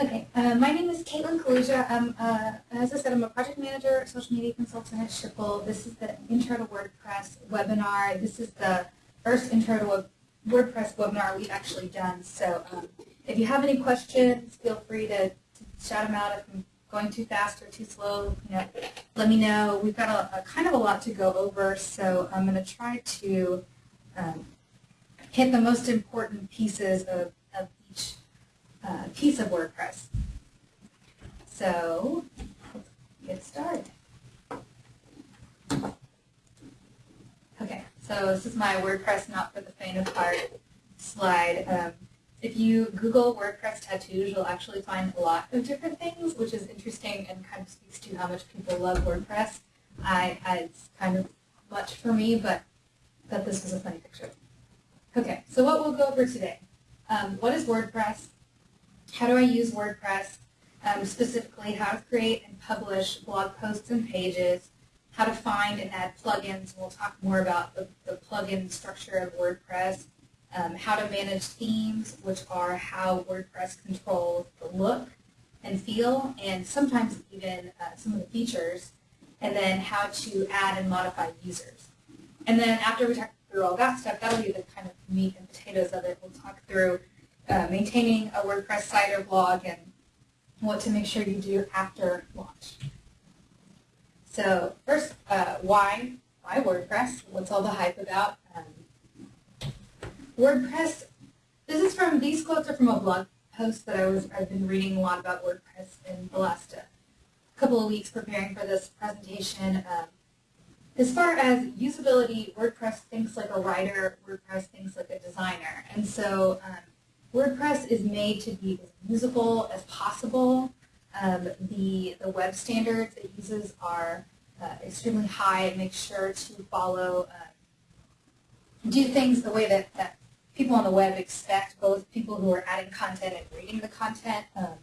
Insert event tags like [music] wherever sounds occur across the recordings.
Okay, uh, my name is Caitlin Kaluja. I'm, uh, as I said, I'm a project manager, social media consultant at Schipul. This is the Intro to WordPress webinar. This is the first Intro to WordPress webinar we've actually done. So um, if you have any questions, feel free to, to shout them out. If I'm going too fast or too slow, you know, let me know. We've got a, a kind of a lot to go over, so I'm going to try to um, hit the most important pieces of, of each uh, piece of WordPress. So let's get started. Okay, so this is my WordPress not for the faint of heart slide. Um, if you Google WordPress tattoos, you'll actually find a lot of different things, which is interesting and kind of speaks to how much people love WordPress. I, I it's kind of much for me, but that this was a funny picture. Okay, so what we'll go over today. Um, what is WordPress? How do I use WordPress? Um, specifically, how to create and publish blog posts and pages, how to find and add plugins. We'll talk more about the, the plugin structure of WordPress, um, how to manage themes, which are how WordPress controls the look and feel, and sometimes even uh, some of the features, and then how to add and modify users. And then after we talk through all that stuff, that'll be the kind of meat and potatoes of it. We'll talk through uh, maintaining a WordPress site or blog and what to make sure you do after launch. So first, uh, why? Why WordPress? What's all the hype about? Um, WordPress, this is from, these quotes are from a blog post that I was, I've been reading a lot about WordPress in the last uh, couple of weeks preparing for this presentation. Um, as far as usability, WordPress thinks like a writer, WordPress thinks like a designer. And so um, WordPress is made to be as usable as possible. Um, the, the web standards it uses are uh, extremely high. It makes sure to follow, uh, do things the way that, that people on the web expect, both people who are adding content and reading the content. Um,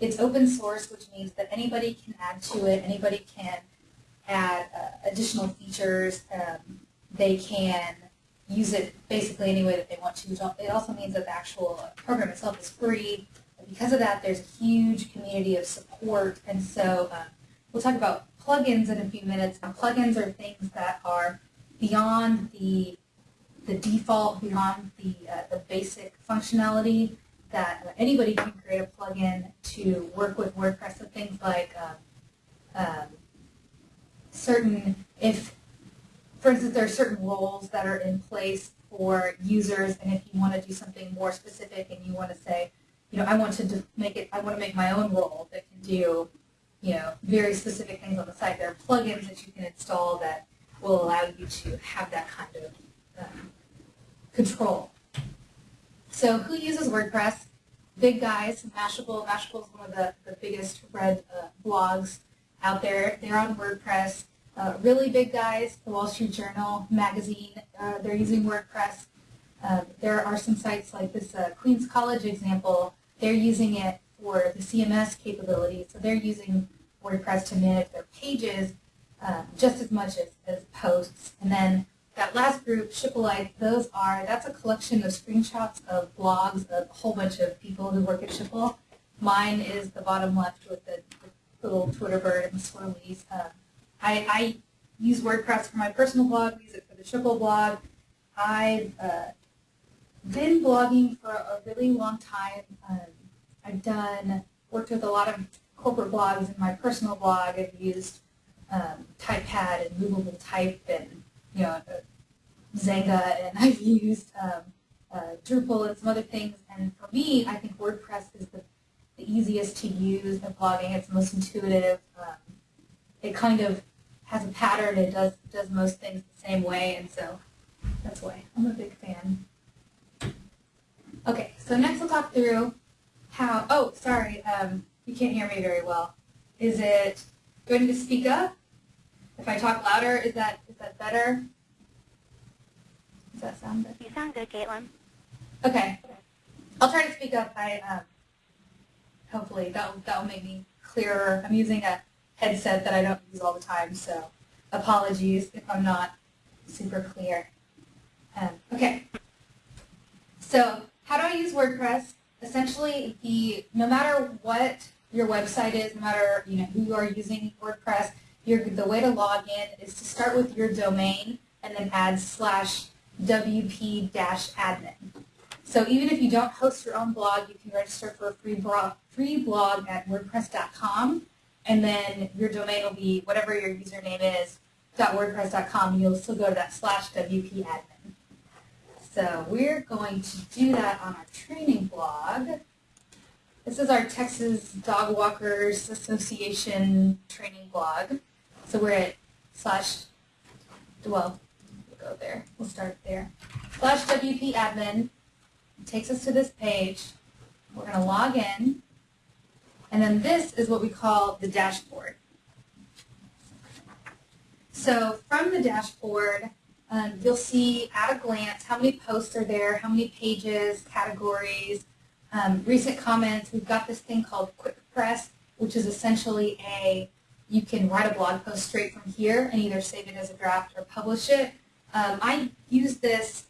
it's open source, which means that anybody can add to it, anybody can add uh, additional features. Um, they can use it basically any way that they want to. It also means that the actual program itself is free. And because of that, there's a huge community of support. And so um, we'll talk about plugins in a few minutes. Plugins are things that are beyond the the default, beyond the uh, the basic functionality that anybody can create a plugin to work with WordPress. So things like um, um, certain, if, for instance, there are certain roles that are in place for users, and if you want to do something more specific and you want to say, you know, I want to make it, I want to make my own role that can do, you know, very specific things on the site. There are plugins that you can install that will allow you to have that kind of um, control. So who uses WordPress? Big guys, Mashable. Mashable is one of the, the biggest read uh, blogs out there. They're on WordPress. Uh, really big guys, the Wall Street Journal magazine, uh, they're using WordPress. Uh, there are some sites like this uh, Queens College example, they're using it for the CMS capabilities. So they're using WordPress to manage their pages uh, just as much as, as posts. And then that last group, Schipulite, those are, that's a collection of screenshots of blogs of a whole bunch of people who work at Schipul. Mine is the bottom left with the, the little Twitter bird and the swirlies. I, I use WordPress for my personal blog, use it for the Schipul blog. I've uh, been blogging for a really long time. Um, I've done, worked with a lot of corporate blogs in my personal blog. I've used um, TypePad and Movable Type and, you know, uh, Xanga, and [laughs] I've used um, uh, Drupal and some other things. And for me, I think WordPress is the, the easiest to use at blogging. It's the most intuitive. Um, it kind of has a pattern. It does does most things the same way, and so that's why I'm a big fan. Okay, so next we'll talk through how. Oh, sorry, um, you can't hear me very well. Is it going to speak up? If I talk louder, is that is that better? Does that sound good? You sound good, Caitlin. Okay, I'll try to speak up. I um, hopefully that that will make me clearer. I'm using a headset that I don't use all the time, so apologies if I'm not super clear. Um, okay, so how do I use WordPress? essentially the no matter what your website is, no matter you know who you are using WordPress, your, the way to log in is to start with your domain and then add slash wp dash admin. So even if you don't host your own blog, you can register for a free blog, free blog at wordpress.com, and then your domain will be whatever your username is .wordpress.com. You'll still go to that slash wp admin. So we're going to do that on our training blog. This is our Texas Dog Walkers Association training blog. So we're at slash, well, we'll go there. We'll start there. Slash WP admin takes us to this page. We're going to log in. And then this is what we call the dashboard. So from the dashboard, um, you'll see at a glance how many posts are there, how many pages, categories, um, recent comments. We've got this thing called Quick Press, which is essentially a, you can write a blog post straight from here and either save it as a draft or publish it. Um, I use this,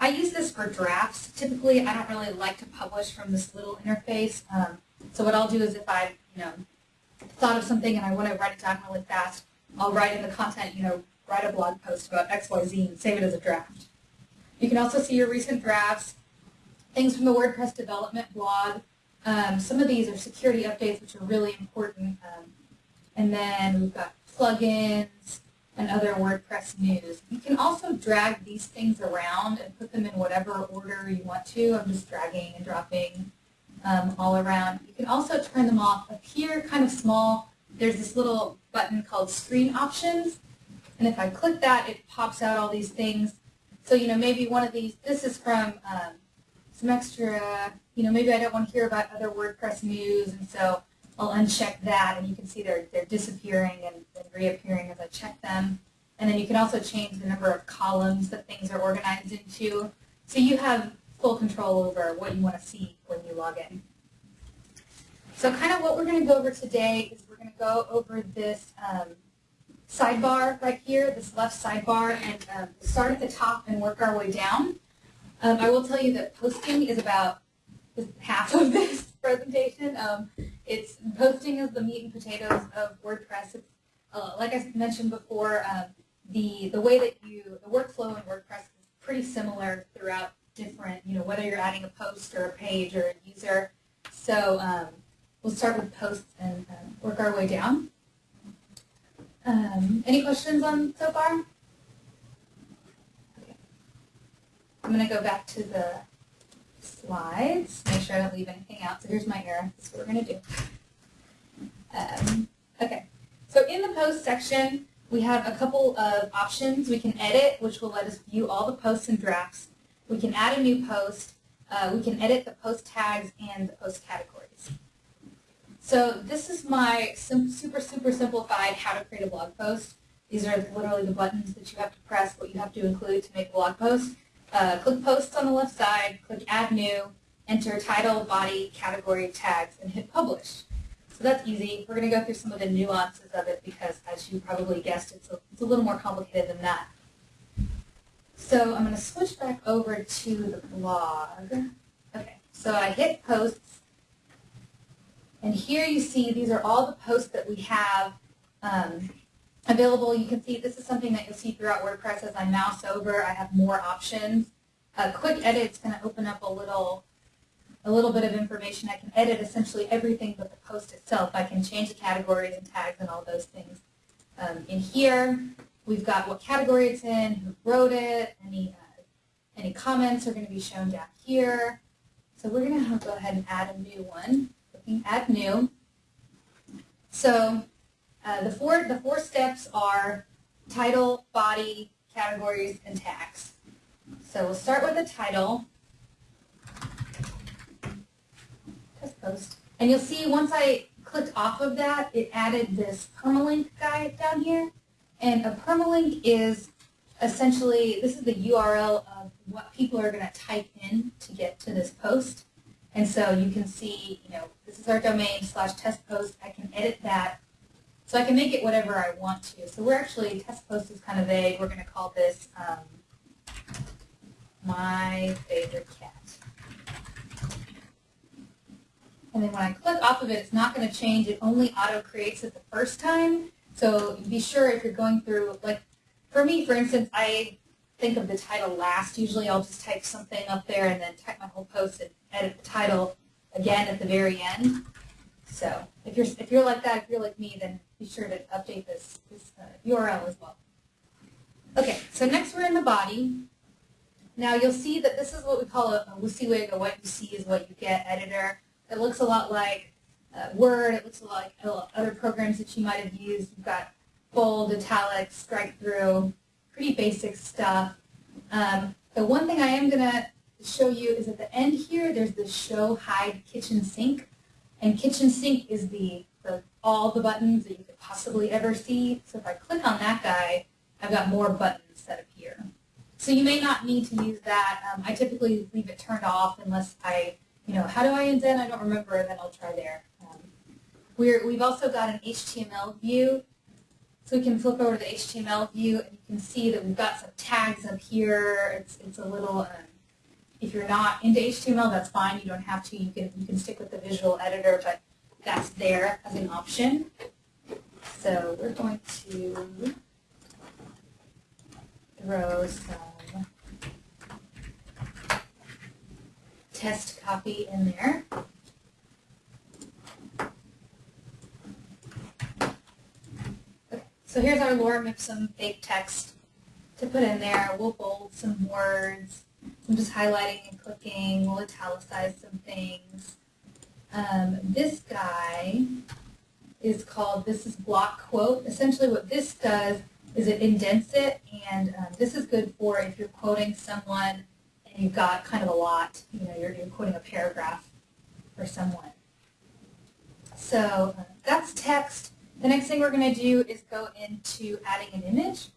I use this for drafts. Typically, I don't really like to publish from this little interface. Um, so what I'll do is if I, you know, thought of something and I want to write it down really fast, I'll write in the content, you know, write a blog post about XYZ and save it as a draft. You can also see your recent drafts, things from the WordPress development blog. Um, some of these are security updates, which are really important. Um, and then we've got plugins and other WordPress news. You can also drag these things around and put them in whatever order you want to. I'm just dragging and dropping um, all around. You can also turn them off. Up here, kind of small, there's this little button called Screen Options. And if I click that, it pops out all these things. So, you know, maybe one of these, this is from um, some extra, you know, maybe I don't want to hear about other WordPress news, and so I'll uncheck that, and you can see they're, they're disappearing and, and reappearing as I check them. And then you can also change the number of columns that things are organized into. So you have full control over what you want to see when you log in. So kind of what we're going to go over today is we're going to go over this um, sidebar right here, this left sidebar, and um, start at the top and work our way down. Um, I will tell you that posting is about half of this [laughs] presentation. Um, it's posting is the meat and potatoes of WordPress. It's, uh, like I mentioned before, um, the the way that you the workflow in WordPress is pretty similar throughout different. You know, whether you're adding a post or a page or a user. So um, we'll start with posts and uh, work our way down. Um, any questions on so far? Okay. I'm going to go back to the slides, make sure I don't leave anything out. So here's my error. That's what we're going to do. Um, okay. So in the post section, we have a couple of options. We can edit, which will let us view all the posts and drafts. We can add a new post. Uh, we can edit the post tags and the post categories. So this is my super, super simplified how to create a blog post. These are literally the buttons that you have to press, what you have to include to make a blog post. Uh, click Posts on the left side, click Add New, enter title, body, category, tags, and hit Publish. So that's easy. We're going to go through some of the nuances of it because, as you probably guessed, it's a, it's a little more complicated than that. So I'm going to switch back over to the blog. Okay, so I hit Posts, and here you see these are all the posts that we have um, available. You can see this is something that you'll see throughout WordPress as I mouse over. I have more options. A quick edit is going to open up a little a little bit of information. I can edit essentially everything but the post itself. I can change the categories and tags and all those things. Um, in here, we've got what category it's in, who wrote it, any, uh, any comments are going to be shown down here. So we're going to go ahead and add a new one clicking add new. So uh, the four the four steps are title, body, categories, and tags. So we'll start with the title. Post. And you'll see once I clicked off of that, it added this permalink guy down here. And a permalink is essentially, this is the URL of what people are going to type in to get to this post. And so you can see, you know, this is our domain slash test post. I can edit that. So I can make it whatever I want to. So we're actually, test post is kind of vague. We're going to call this um, my favorite cat. And then when I click off of it, it's not going to change. It only auto creates it the first time. So be sure if you're going through, like for me, for instance, I think of the title last. Usually I'll just type something up there and then type my whole post and edit the title again at the very end. So if you're if you're like that, if you're like me, then be sure to update this, this uh, URL as well. Okay, so next we're in the body. Now you'll see that this is what we call a, a WYSIWYG, a what you see is what you get editor. It looks a lot like uh, Word, it looks a lot like other programs that you might have used. You've got bold, italics, strike through, pretty basic stuff. Um, the one thing I am going to show you is at the end here, there's the show hide kitchen sink. And kitchen sink is the, the all the buttons that you could possibly ever see. So if I click on that guy, I've got more buttons that appear. So you may not need to use that. Um, I typically leave it turned off unless I, you know, how do I indent? I don't remember, then I'll try there. We're, we've also got an HTML view. So we can flip over to the HTML view and you can see that we've got some tags up here. It's, it's a little, um, if you're not into HTML, that's fine. You don't have to. You can, you can stick with the visual editor, but that's there as an option. So we're going to throw some test copy in there. So here's our lorem ipsum fake text to put in there. We'll bold some words. I'm just highlighting and clicking. We'll italicize some things. Um, this guy is called This is Block Quote. Essentially what this does is it indents it, and um, this is good for if you're quoting someone and you've got kind of a lot, you know, you're, you're quoting a paragraph for someone. So uh, that's text. The next thing we're going to do is go into adding an image.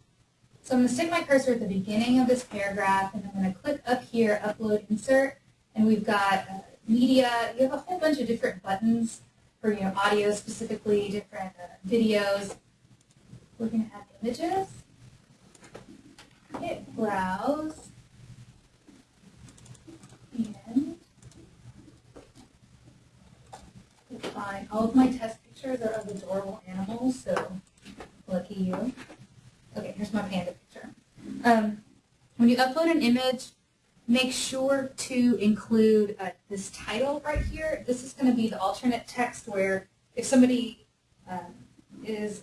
So I'm going to stick my cursor at the beginning of this paragraph, and I'm going to click up here, Upload Insert, and we've got uh, media. You have a whole bunch of different buttons for you know audio specifically, different uh, videos. We're going to add images. Hit Browse. And find all of my test pictures are of adorable animals, so lucky you. Okay, here's my panda picture. Um, when you upload an image, make sure to include uh, this title right here. This is going to be the alternate text where if somebody um, is,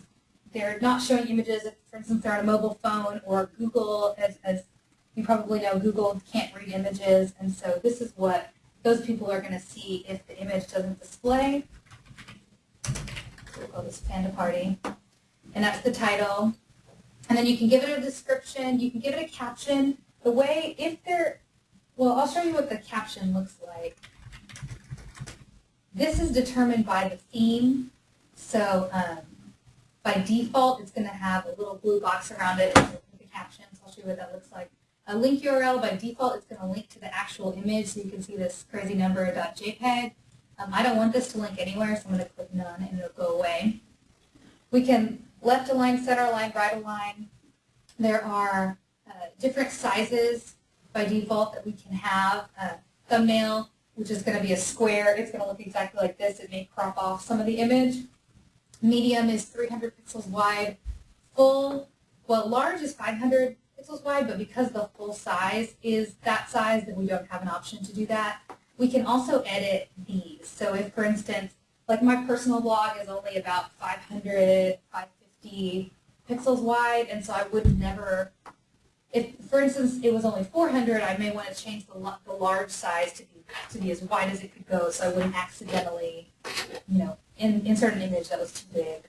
they're not showing images, if, for instance, they're on a mobile phone or Google, as, as you probably know, Google can't read images, and so this is what those people are going to see if the image doesn't display. We'll call this Panda Party. And that's the title. And then you can give it a description, you can give it a caption. The way, if they're, well, I'll show you what the caption looks like. This is determined by the theme. So um, by default, it's going to have a little blue box around it with the captions. I'll show you what that looks like. A link URL, by default, it's going to link to the actual image, so you can see this crazy number .jpeg. Um, I don't want this to link anywhere, so I'm going to click none, and it'll go away. We can left align, center align, right align. There are uh, different sizes by default that we can have. Uh, thumbnail, which is going to be a square. It's going to look exactly like this. It may crop off some of the image. Medium is 300 pixels wide. Full, well, large is 500 pixels wide, but because the full size is that size, then we don't have an option to do that. We can also edit these. So if, for instance, like my personal blog is only about 500, 550 pixels wide, and so I would never, if, for instance, it was only 400, I may want to change the, the large size to be, to be as wide as it could go so I wouldn't accidentally, you know, in, insert an image that was too big.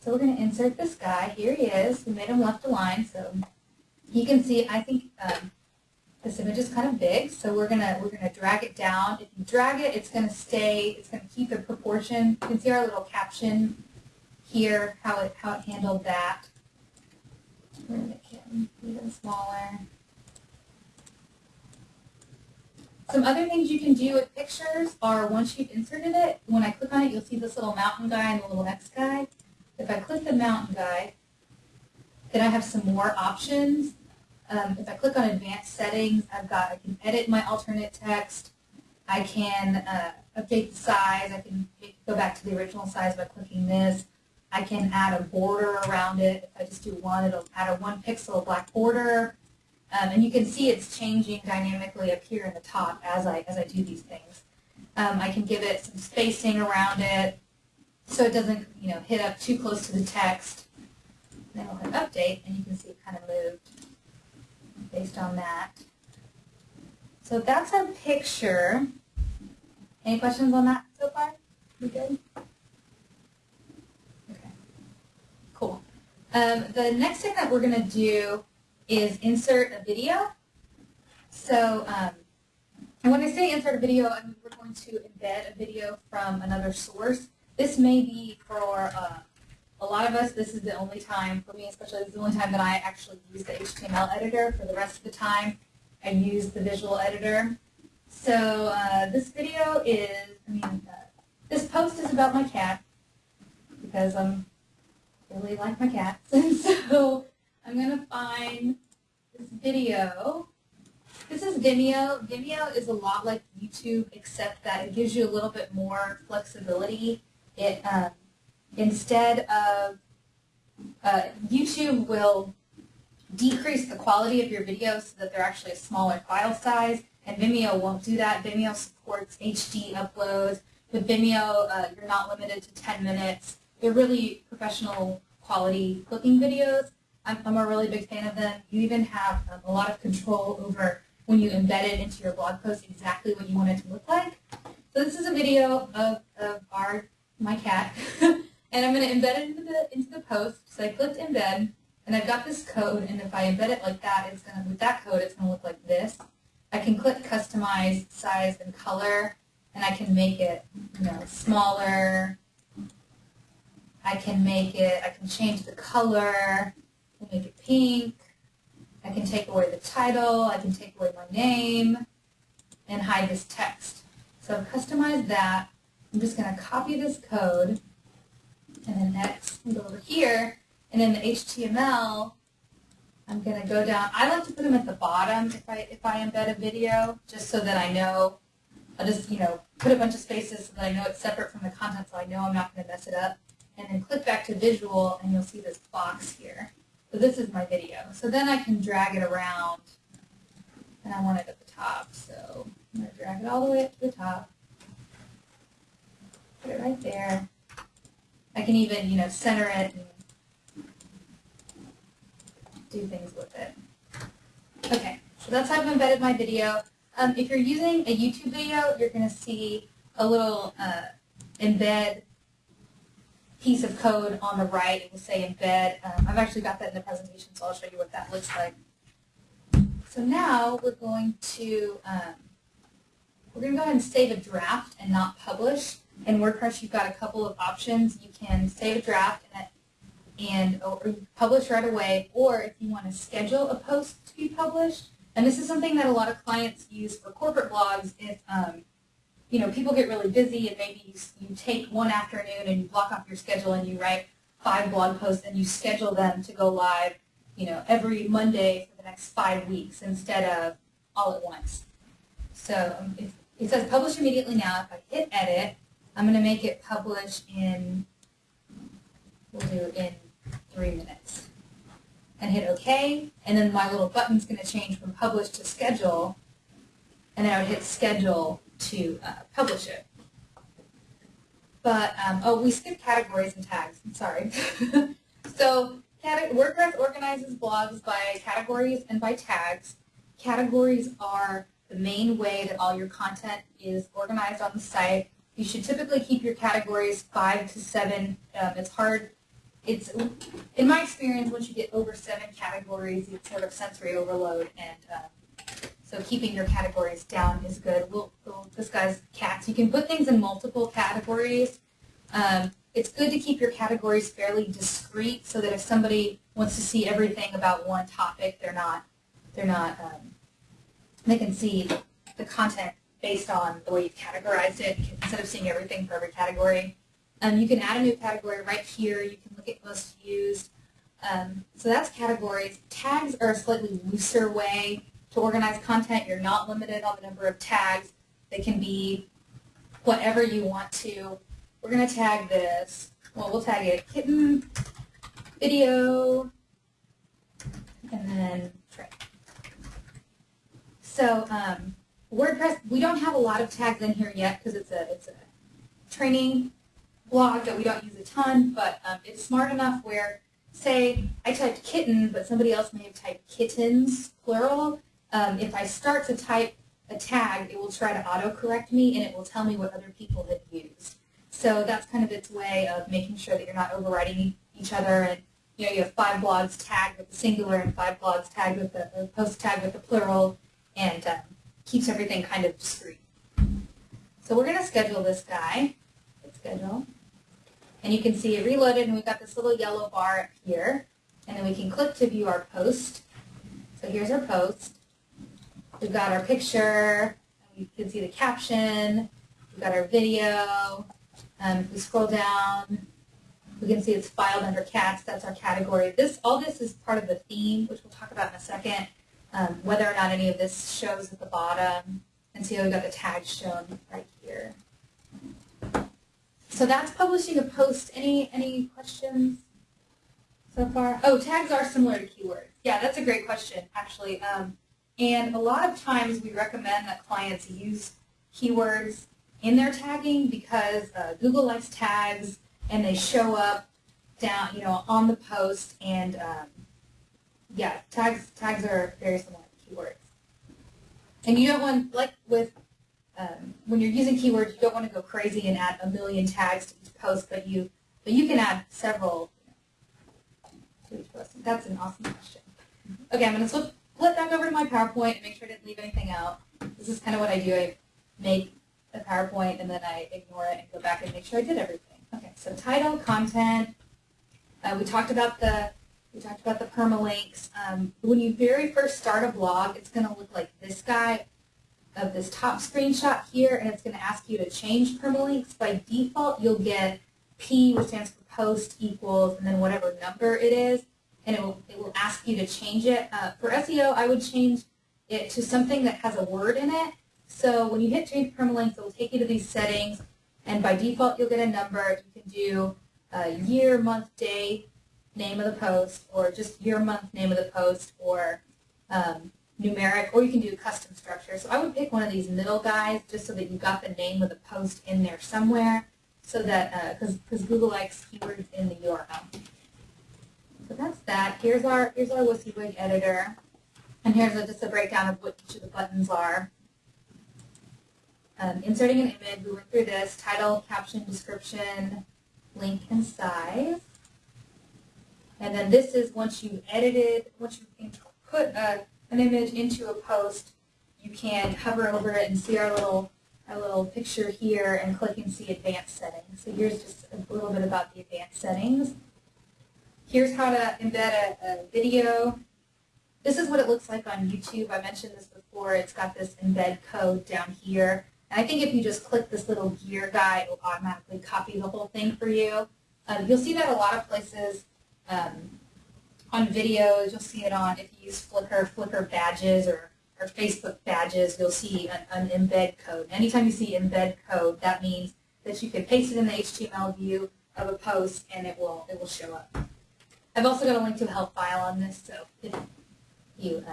So we're going to insert this guy. Here he is. We made him left aligned, so you can see, I think um, this image is kind of big, so we're gonna we're gonna drag it down. If you drag it, it's gonna stay. It's gonna keep the proportion. You can see our little caption here, how it how it handled that. We're gonna make it even smaller. Some other things you can do with pictures are once you've inserted it, when I click on it, you'll see this little mountain guy and the little X guy. If I click the mountain guy, then I have some more options. Um, if I click on advanced settings, I've got, I can edit my alternate text. I can uh, update the size. I can go back to the original size by clicking this. I can add a border around it. If I just do one, it'll add a one pixel black border. Um, and you can see it's changing dynamically up here in the top as I, as I do these things. Um, I can give it some spacing around it so it doesn't you know, hit up too close to the text. Then I'll hit update and you can see it kind of moved based on that. So that's our picture. Any questions on that so far? We good? Okay. Cool. Um, the next thing that we're going to do is insert a video. So, um, and when I say insert a video, I mean we're going to embed a video from another source. This may be for uh, a lot of us, this is the only time, for me especially, this is the only time that I actually use the HTML editor. For the rest of the time, I use the visual editor. So uh, this video is, I mean, uh, this post is about my cat because I'm really like my cats. And [laughs] so I'm going to find this video. This is Vimeo. Vimeo is a lot like YouTube except that it gives you a little bit more flexibility. It um, Instead of, uh, YouTube will decrease the quality of your videos so that they're actually a smaller file size, and Vimeo won't do that. Vimeo supports HD uploads. With Vimeo, uh, you're not limited to 10 minutes. They're really professional quality looking videos. I'm, I'm a really big fan of them. You even have um, a lot of control over when you embed it into your blog post exactly what you want it to look like. So this is a video of, of our, my cat. [laughs] And I'm going to embed it into the, into the post. So I clicked embed, and I've got this code, and if I embed it like that, it's going to, with that code, it's going to look like this. I can click customize size and color, and I can make it, you know, smaller. I can make it, I can change the color, make it pink. I can take away the title, I can take away my name, and hide this text. So I've customized that. I'm just going to copy this code and then next go over here, and in the HTML, I'm going to go down. I like to put them at the bottom if I if I embed a video, just so that I know. I'll just you know put a bunch of spaces so that I know it's separate from the content, so I know I'm not going to mess it up. And then click back to visual, and you'll see this box here. So this is my video. So then I can drag it around, and I want it at the top. So I'm going to drag it all the way up to the top. Put it right there. I can even, you know, center it and do things with it. Okay, so that's how I've embedded my video. Um, if you're using a YouTube video, you're going to see a little uh, embed piece of code on the right. It will say embed. Um, I've actually got that in the presentation, so I'll show you what that looks like. So now we're going to um, we're going to go ahead and save a draft and not publish. In WordPress, you've got a couple of options. You can save a draft and, and publish right away, or if you want to schedule a post to be published, and this is something that a lot of clients use for corporate blogs if um, you know people get really busy and maybe you, you take one afternoon and you block off your schedule and you write five blog posts and you schedule them to go live you know every Monday for the next five weeks instead of all at once. So um, if, it says publish immediately now. If I hit edit, I'm going to make it publish in, we'll do in three minutes. And hit OK, and then my little button's going to change from publish to schedule, and then I would hit schedule to uh, publish it. But, um, oh, we skipped categories and tags. I'm sorry. [laughs] so WordPress organizes blogs by categories and by tags. Categories are the main way that all your content is organized on the site. You should typically keep your categories five to seven. Um, it's hard. It's in my experience, once you get over seven categories, it's sort of sensory overload, and um, so keeping your categories down is good. We'll, we'll discuss cats. You can put things in multiple categories. Um, it's good to keep your categories fairly discrete, so that if somebody wants to see everything about one topic, they're not they're not um, they can see the content based on the way you've categorized it instead of seeing everything for every category. Um, you can add a new category right here. You can look at most used. Um, so that's categories. Tags are a slightly looser way to organize content. You're not limited on the number of tags. They can be whatever you want to. We're going to tag this. Well, we'll tag it kitten, video, and then tray. So um, WordPress, we don't have a lot of tags in here yet because it's a it's a training blog that we don't use a ton, but um, it's smart enough where, say, I typed kitten, but somebody else may have typed kittens, plural. Um, if I start to type a tag, it will try to autocorrect me and it will tell me what other people have used. So that's kind of its way of making sure that you're not overriding each other and you know, you have five blogs tagged with the singular and five blogs tagged with the, post tagged with the plural and um, keeps everything kind of discreet. So we're going to schedule this guy. Hit schedule. And you can see it reloaded and we've got this little yellow bar up here. And then we can click to view our post. So here's our post. We've got our picture. You can see the caption. We've got our video. Um, if we scroll down, we can see it's filed under cats. That's our category. This, all this is part of the theme, which we'll talk about in a second. Um, whether or not any of this shows at the bottom. And see how we've got the tags shown right here. So that's publishing a post. Any any questions so far? Oh, tags are similar to keywords. Yeah, that's a great question, actually. Um, and a lot of times we recommend that clients use keywords in their tagging because uh, Google likes tags and they show up down, you know, on the post. And um, yeah, tags tags are very similar to keywords. And you don't want, like with um, when you're using keywords, you don't want to go crazy and add a million tags to each post, but you but you can add several to each post. That's an awesome question. Okay, I'm going to flip, flip back over to my PowerPoint and make sure I didn't leave anything out. This is kind of what I do. I make a PowerPoint and then I ignore it and go back and make sure I did everything. Okay, so title, content. Uh, we talked about the we talked about the permalinks. Um, when you very first start a blog, it's going to look like this guy of this top screenshot here, and it's going to ask you to change permalinks. By default, you'll get P, which stands for post equals, and then whatever number it is, and it will, it will ask you to change it. Uh, for SEO, I would change it to something that has a word in it. So when you hit change permalinks, it will take you to these settings, and by default, you'll get a number. You can do uh, year, month, day, name of the post, or just year, month, name of the post, or um, numeric, or you can do custom structure. So I would pick one of these middle guys just so that you got the name of the post in there somewhere so that, because uh, Google likes keywords in the URL. So that's that. Here's our, here's our WYSIWYG editor. And here's a, just a breakdown of what each of the buttons are. Um, inserting an image, we went through this, title, caption, description, link, and size. And then this is once you've edited, once you put a an image into a post, you can hover over it and see our little our little picture here and click and see advanced settings. So here's just a little bit about the advanced settings. Here's how to embed a, a video. This is what it looks like on YouTube. I mentioned this before. It's got this embed code down here. And I think if you just click this little gear guy, it will automatically copy the whole thing for you. Um, you'll see that a lot of places um, on videos. You'll see it on, if you use Flickr, Flickr badges or, or Facebook badges, you'll see an, an embed code. Anytime you see embed code, that means that you can paste it in the HTML view of a post and it will, it will show up. I've also got a link to a help file on this, so if you uh,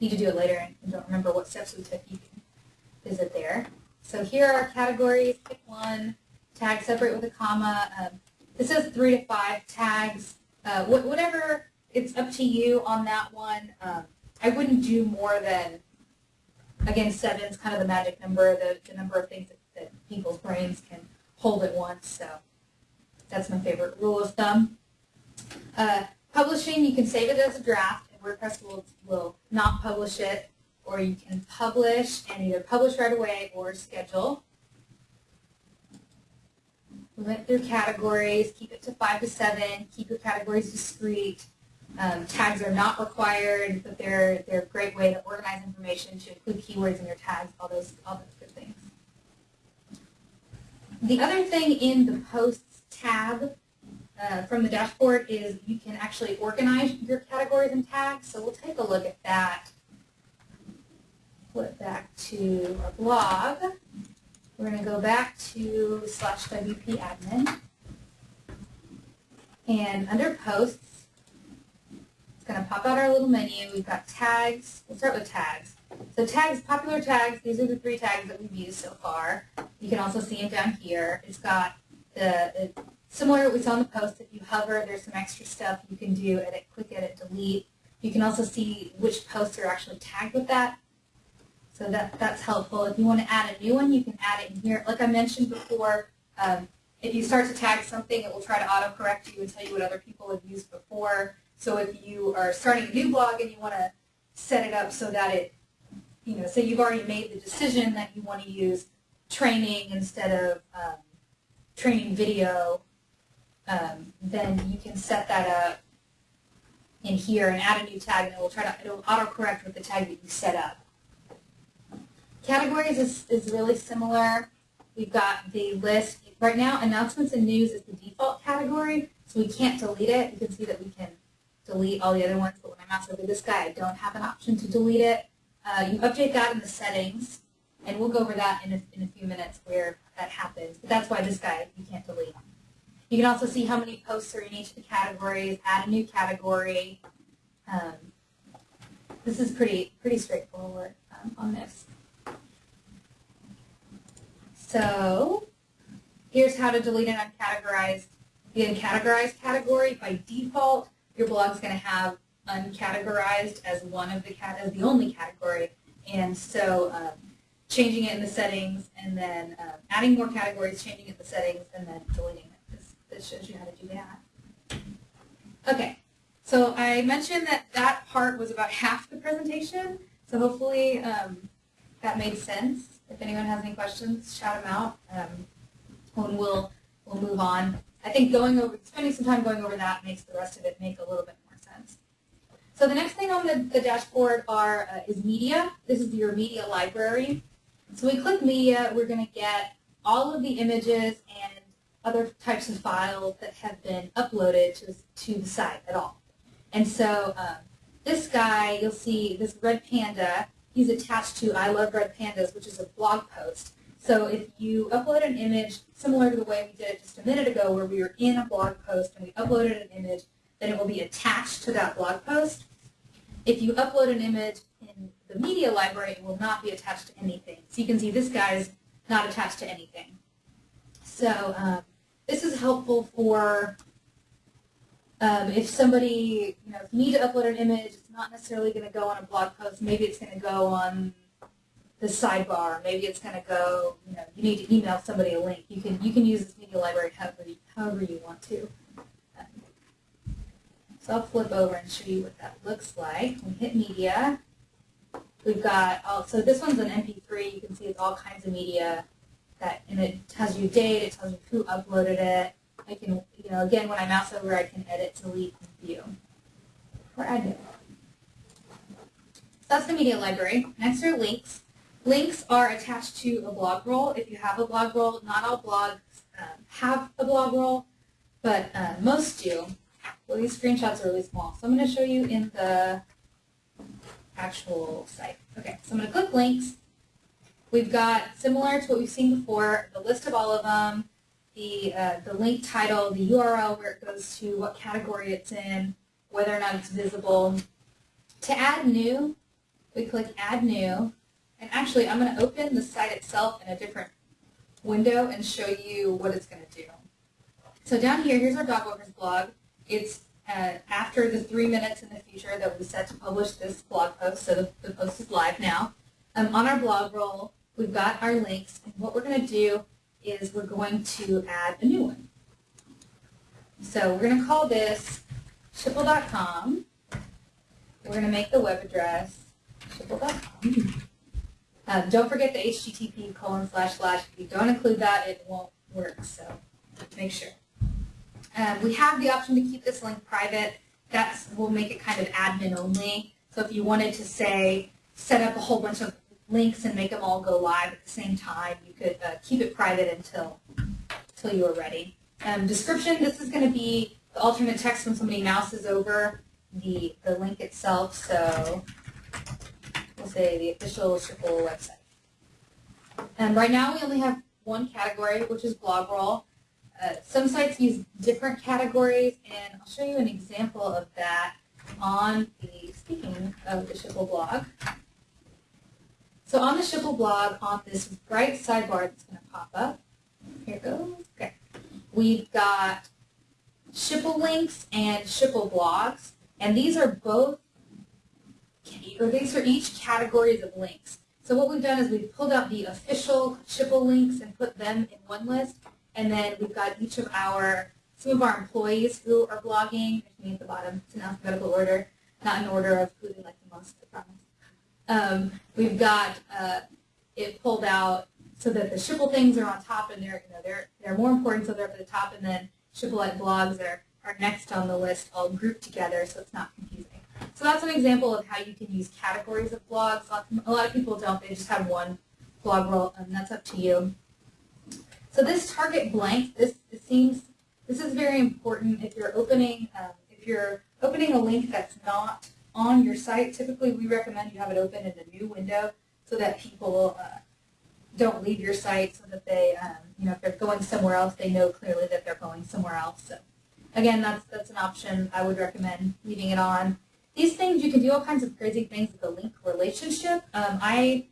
need to do it later and don't remember what steps we took, you can visit there. So here are our categories. Pick one, tag separate with a comma. Um, this says three to five tags uh, wh whatever, it's up to you on that one. Um, I wouldn't do more than, again, seven is kind of the magic number, the, the number of things that, that people's brains can hold at once. So that's my favorite rule of thumb. Uh, publishing, you can save it as a draft, and WordPress will, will not publish it, or you can publish and either publish right away or schedule. We went through categories, keep it to five to seven, keep your categories discrete. Um, tags are not required, but they're, they're a great way to organize information, to include keywords in your tags, all those, all those good things. The other thing in the Posts tab uh, from the dashboard is you can actually organize your categories and tags, so we'll take a look at that. flip back to our blog. We're going to go back to slash WP admin. And under posts, it's going to pop out our little menu. We've got tags. We'll start with tags. So tags, popular tags, these are the three tags that we've used so far. You can also see them down here. It's got the, the similar what we saw in the post. If you hover, there's some extra stuff you can do, edit, quick edit, delete. You can also see which posts are actually tagged with that. So that, that's helpful. If you want to add a new one, you can add it in here. Like I mentioned before, um, if you start to tag something, it will try to autocorrect you and tell you what other people have used before. So if you are starting a new blog and you want to set it up so that it, you know, say you've already made the decision that you want to use training instead of um, training video, um, then you can set that up in here and add a new tag and it will try to, it will autocorrect with the tag that you set up. Categories is, is really similar. We've got the list. Right now, announcements and news is the default category, so we can't delete it. You can see that we can delete all the other ones, but when I mouse over this guy, I don't have an option to delete it. Uh, you update that in the settings, and we'll go over that in a, in a few minutes where that happens. But that's why this guy, you can't delete. You can also see how many posts are in each of the categories, add a new category. Um, this is pretty, pretty straightforward um, on this. So here's how to delete an uncategorized, the uncategorized category. By default, your blog's going to have uncategorized as one of the cat as the only category, and so um, changing it in the settings, and then um, adding more categories, changing it in the settings, and then deleting it. This, this shows you how to do that. Okay, so I mentioned that that part was about [laughs] half the presentation, so hopefully um, that made sense. If anyone has any questions, shout them out, um, and we'll, we'll move on. I think going over, spending some time going over that makes the rest of it make a little bit more sense. So the next thing on the, the dashboard are uh, is media. This is your media library. So we click media, we're going to get all of the images and other types of files that have been uploaded to, to the site at all. And so um, this guy, you'll see this red panda he's attached to I Love Red Pandas, which is a blog post. So if you upload an image similar to the way we did it just a minute ago where we were in a blog post and we uploaded an image, then it will be attached to that blog post. If you upload an image in the media library, it will not be attached to anything. So you can see this guy is not attached to anything. So um, this is helpful for um, if somebody, you know, if you need to upload an image, not necessarily going to go on a blog post. Maybe it's going to go on the sidebar. Maybe it's going to go, you know, you need to email somebody a link. You can you can use this media library however you, however you want to. So I'll flip over and show you what that looks like. We hit media. We've got, all, so this one's an MP3. You can see it's all kinds of media that, and it tells you date, it tells you who uploaded it. I can, you know, again, when I mouse over, I can edit, delete, and view. Or. So that's the media library. Next are links. Links are attached to a blog roll. If you have a blog roll, not all blogs um, have a blog roll, but uh, most do. Well, these screenshots are really small, so I'm going to show you in the actual site. Okay, so I'm going to click links. We've got, similar to what we've seen before, the list of all of them, the, uh, the link title, the URL where it goes to, what category it's in, whether or not it's visible. To add new, we click Add New. And actually, I'm going to open the site itself in a different window and show you what it's going to do. So down here, here's our Dogwalkers blog. It's uh, after the three minutes in the future that we set to publish this blog post, so the, the post is live now. Um, on our blog roll, we've got our links, and what we're going to do is we're going to add a new one. So we're going to call this schipul.com. We're going to make the web address schipul.com. Uh, don't forget the HTTP colon slash slash. If you don't include that, it won't work, so make sure. Um, we have the option to keep this link private. That will make it kind of admin only. So if you wanted to say set up a whole bunch of links and make them all go live at the same time. You could uh, keep it private until, until you are ready. Um, description, this is going to be the alternate text when somebody mouses over the, the link itself. So we'll say the official Schipul website. And right now we only have one category, which is blog roll. Uh, some sites use different categories, and I'll show you an example of that on the, speaking of the Schipul blog. So on the Schipul blog, on this bright sidebar that's going to pop up, here it goes, okay. We've got Schipul links and Schipul blogs, and these are both, or these are each categories of links. So what we've done is we've pulled out the official Schipul links and put them in one list, and then we've got each of our, some of our employees who are blogging, there's me at the bottom, it's in alphabetical order, not in order of who they like the most, I promise. Um, we've got uh, it pulled out so that the Schipul things are on top and they're, you know, they're, they're more important so they're up at the top and then Schipulite blogs are, are next on the list all grouped together so it's not confusing. So that's an example of how you can use categories of blogs. A lot of people don't, they just have one blog roll and that's up to you. So this target blank, this seems, this is very important if you're opening, um, if you're opening a link that's not on your site. Typically we recommend you have it open in a new window so that people uh, don't leave your site so that they, um, you know, if they're going somewhere else, they know clearly that they're going somewhere else. So again, that's, that's an option. I would recommend leaving it on. These things, you can do all kinds of crazy things with the link relationship. Um, I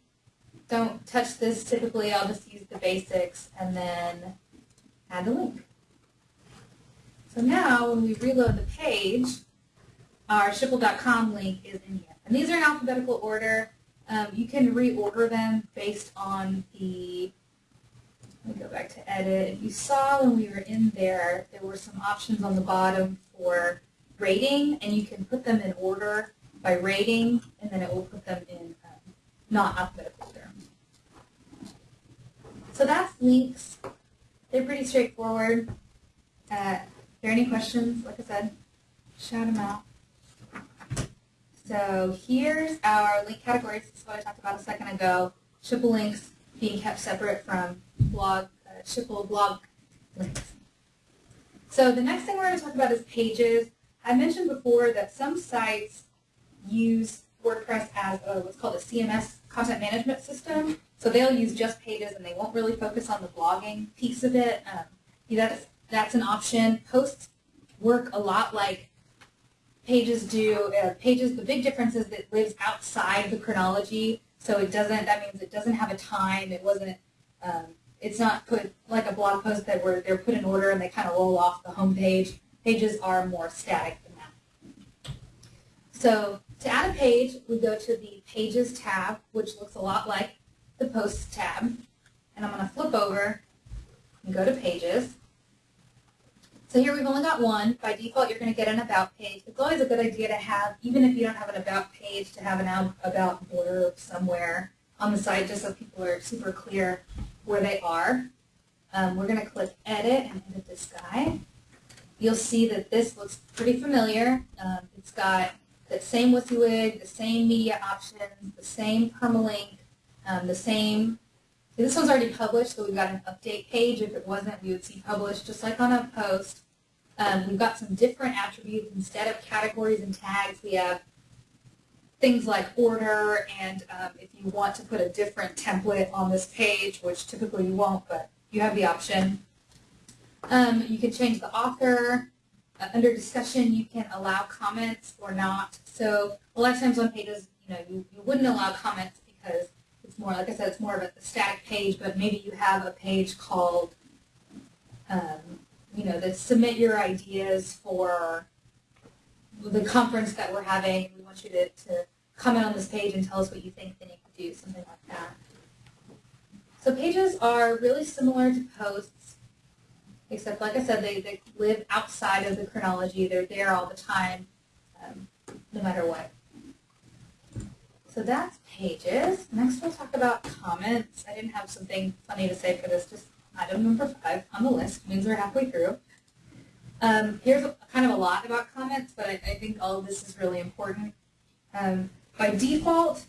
don't touch this typically. I'll just use the basics and then add the link. So now when we reload the page, our schipul.com link is in here. And these are in alphabetical order. Um, you can reorder them based on the, let me go back to edit. You saw when we were in there, there were some options on the bottom for rating, and you can put them in order by rating, and then it will put them in um, not alphabetical order. So that's links. They're pretty straightforward. Uh, if there are any questions, like I said, shout them out. So here's our link categories. This is what I talked about a second ago. Schipul links being kept separate from blog, uh, Schipul blog links. So the next thing we're going to talk about is pages. I mentioned before that some sites use WordPress as a, what's called a CMS content management system. So they'll use just pages and they won't really focus on the blogging piece of it. Um, that's, that's an option. Posts work a lot like pages do. Uh, pages, the big difference is that it lives outside the chronology. So it doesn't, that means it doesn't have a time. It wasn't, um, it's not put like a blog post that where they're put in order and they kind of roll off the home page. Pages are more static than that. So to add a page, we go to the Pages tab, which looks a lot like the Posts tab. And I'm going to flip over and go to Pages. So here we've only got one. By default, you're going to get an About page. It's always a good idea to have, even if you don't have an About page, to have an About blurb somewhere on the site just so people are super clear where they are. Um, we're going to click Edit and edit this guy you'll see that this looks pretty familiar. Um, it's got the same WYSIWYG, the same media options, the same permalink, um, the same, this one's already published, so we've got an update page. If it wasn't, we would see published, just like on a post. Um, we've got some different attributes. Instead of categories and tags, we have things like order, and um, if you want to put a different template on this page, which typically you won't, but you have the option. Um, you can change the author. Uh, under discussion, you can allow comments or not. So a lot of times on pages, you know, you, you wouldn't allow comments because it's more, like I said, it's more of a static page, but maybe you have a page called, um, you know, that submit your ideas for the conference that we're having. We want you to, to comment on this page and tell us what you think they need to do, something like that. So pages are really similar to posts except like I said, they, they live outside of the chronology. They're there all the time, um, no matter what. So that's pages. Next we'll talk about comments. I didn't have something funny to say for this, just item number five on the list, means we're halfway through. Um, here's a, kind of a lot about comments, but I, I think all of this is really important. Um, by default,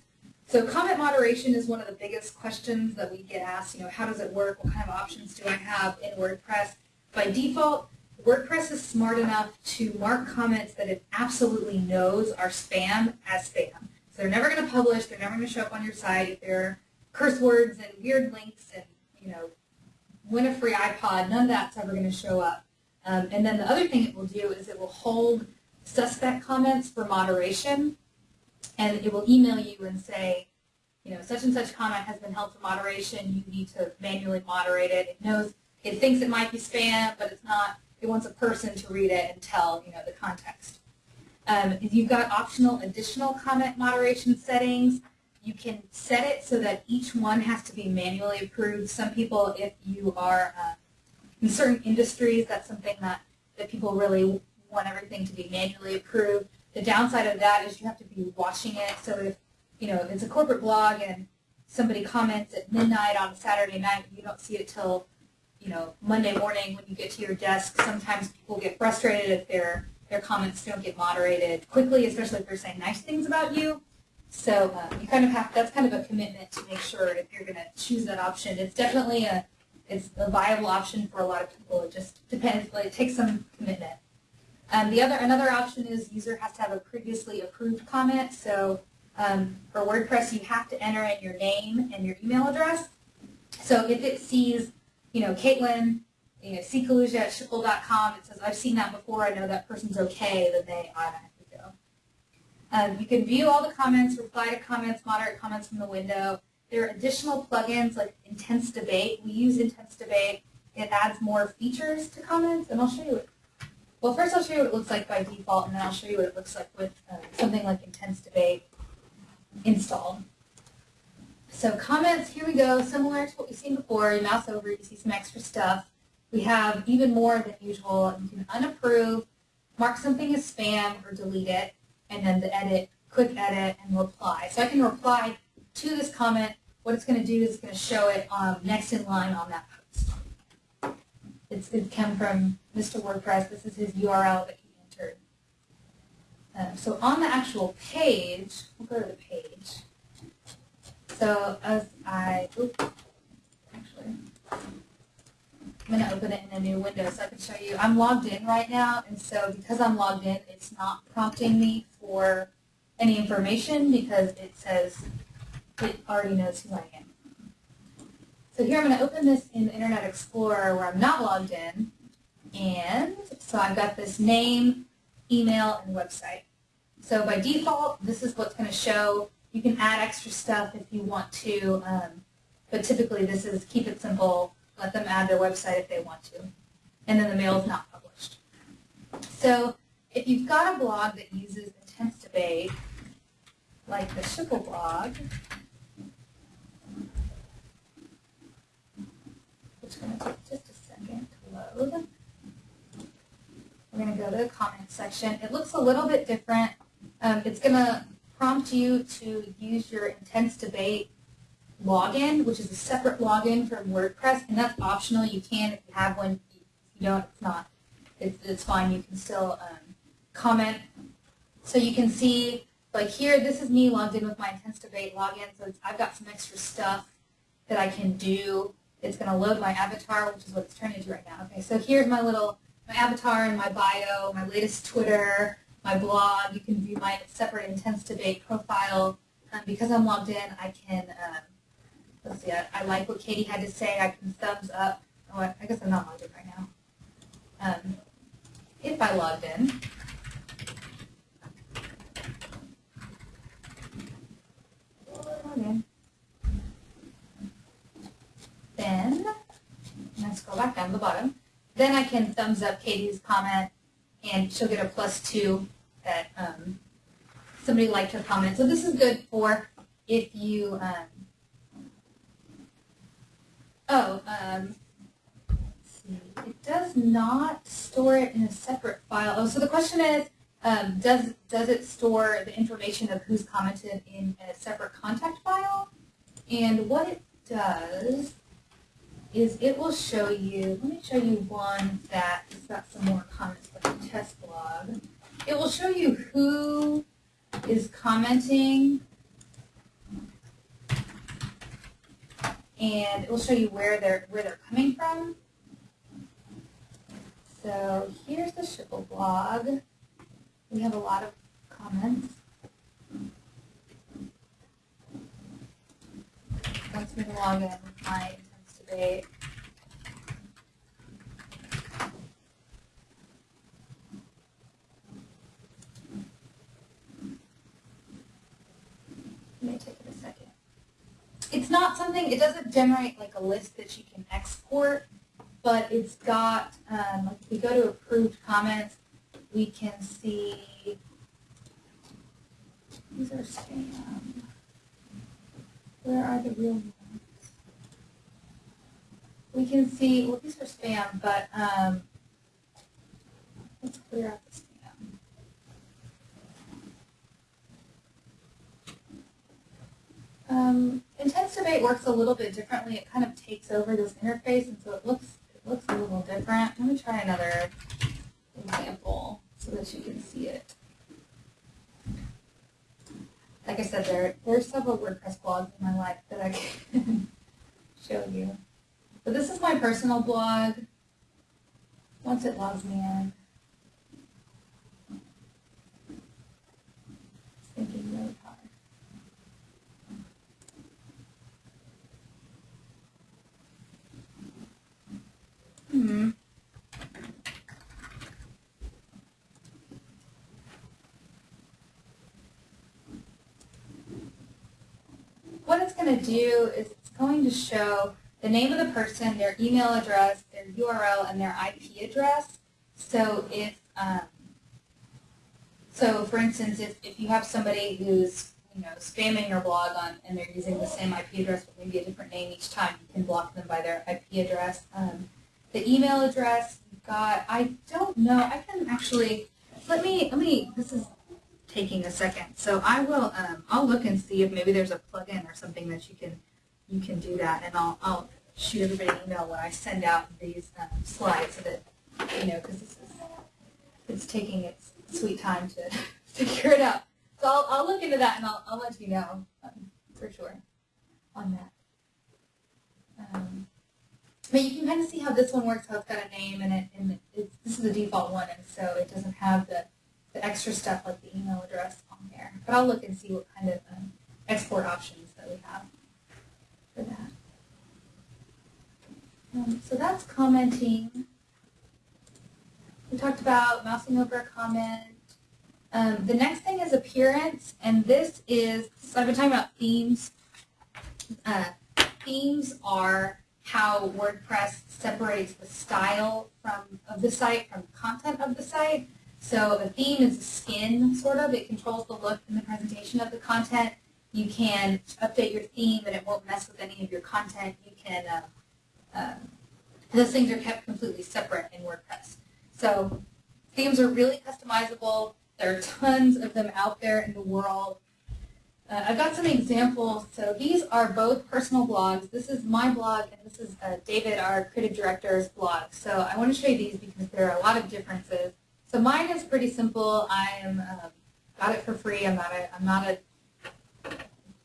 so comment moderation is one of the biggest questions that we get asked, you know, how does it work? What kind of options do I have in WordPress? By default, WordPress is smart enough to mark comments that it absolutely knows are spam as spam. So they're never going to publish. They're never going to show up on your site. They're curse words and weird links and, you know, win a free iPod, none of that's ever going to show up. Um, and then the other thing it will do is it will hold suspect comments for moderation, and it will email you and say, you know, such and such comment has been held for moderation. You need to manually moderate it. It knows, it thinks it might be spam, but it's not. It wants a person to read it and tell, you know, the context. Um, you've got optional additional comment moderation settings. You can set it so that each one has to be manually approved. Some people, if you are uh, in certain industries, that's something that, that people really want everything to be manually approved. The downside of that is you have to be watching it. So if, you know, it's a corporate blog and somebody comments at midnight on a Saturday night, you don't see it till, you know, Monday morning when you get to your desk. Sometimes people get frustrated if their, their comments don't get moderated quickly, especially if they're saying nice things about you. So um, you kind of have, that's kind of a commitment to make sure if you're going to choose that option. It's definitely a, it's a viable option for a lot of people. It just depends, like, it takes some commitment. Um, the other, another option is user has to have a previously approved comment. So um, for WordPress, you have to enter in your name and your email address. So if it sees, you know, Caitlin, you know, ckaluja at schipul.com, it says, I've seen that before, I know that person's okay, then they automatically go. Um, you can view all the comments, reply to comments, moderate comments from the window. There are additional plugins like Intense Debate. We use Intense Debate. It adds more features to comments, and I'll show you. Well, first I'll show you what it looks like by default, and then I'll show you what it looks like with uh, something like Intense Debate installed. So comments, here we go, similar to what we've seen before. You mouse over, you see some extra stuff. We have even more than usual. You can unapprove, mark something as spam, or delete it, and then the edit, quick edit, and reply. So I can reply to this comment. What it's going to do is it's going to show it um, next in line on that post. It's, it came from Mr. WordPress. This is his URL that he entered. Um, so on the actual page, we'll go to the page. So as I, oops, actually, I'm going to open it in a new window so I can show you. I'm logged in right now, and so because I'm logged in, it's not prompting me for any information because it says it already knows who I am. So here I'm going to open this in Internet Explorer where I'm not logged in. And so I've got this name, email, and website. So by default, this is what's going to show. You can add extra stuff if you want to, um, but typically this is keep it simple, let them add their website if they want to. And then the mail is not published. So if you've got a blog that uses intense debate, like the Schipul blog, which is going to take just a second to load. We're going to go to the comment section. It looks a little bit different. Um, it's going to prompt you to use your Intense Debate login, which is a separate login from WordPress, and that's optional. You can, if you have one, if you don't, it's not. It's, it's fine. You can still um, comment. So you can see, like here, this is me logged in with my Intense Debate login, so I've got some extra stuff that I can do. It's going to load my avatar, which is what it's turning into right now. Okay, so here's my little my avatar and my bio, my latest Twitter, my blog. You can view my separate Intense Debate profile. Um, because I'm logged in, I can, um, let's see, I, I, like what Katie had to say. I can thumbs up. Oh, I, I guess I'm not logged in right now. Um, if I logged in, Then, let's go back down to the bottom. Then I can thumbs up Katie's comment, and she'll get a plus two that um, somebody liked her comment. So this is good for if you, um, oh, um, it does not store it in a separate file. Oh, so the question is, um, does does it store the information of who's commented in a separate contact file? And what it does is it will show you, let me show you one that has got some more comments like the test blog. It will show you who is commenting and it will show you where they're where they're coming from. So here's the Schipul blog. We have a lot of comments. Wants me to log in my intense debate. Something, it doesn't generate like a list that you can export, but it's got, um, if we go to approved comments, we can see, these are spam. Where are the real ones? We can see, well, these are spam, but um, let's clear out the spam. Um, Intense Debate works a little bit differently. It kind of takes over this interface, and so it looks it looks a little different. Let me try another example so that you can see it. Like I said, there there are several WordPress blogs in my life that I [laughs] can show you. But this is my personal blog. Once it logs me in. It's thinking really hard. Hmm. What it's going to do is it's going to show the name of the person, their email address, their URL, and their IP address. So if, um, so for instance, if, if you have somebody who's you know spamming your blog on and they're using the same IP address but maybe a different name each time, you can block them by their IP address. Um, the email address you've got, I don't know, I can actually, let me, let me, this is taking a second. So I will, um, I'll look and see if maybe there's a plugin or something that you can, you can do that, and I'll, I'll shoot everybody an email when I send out these um, slides so that, you know, because this is, it's taking its sweet time [laughs] to figure it out. So I'll, I'll look into that and I'll, I'll let you know um, for sure on that. Um, but you can kind of see how this one works, how it's got a name and it, and this is the default one, and so it doesn't have the, the extra stuff like the email address on there. But I'll look and see what kind of um, export options that we have for that. Um, so that's commenting. We talked about mousing over a comment. Um, the next thing is appearance, and this is, so I've been talking about themes. Uh, themes are how WordPress separates the style from of the site from the content of the site. So a theme is a skin, sort of. It controls the look and the presentation of the content. You can update your theme and it won't mess with any of your content. You can, uh, um, those things are kept completely separate in WordPress. So themes are really customizable. There are tons of them out there in the world. Uh, I've got some examples. So these are both personal blogs. This is my blog, and this is uh, David, our creative director's blog. So I want to show you these because there are a lot of differences. So mine is pretty simple. I am um, got it for free. I'm not a. I'm not a.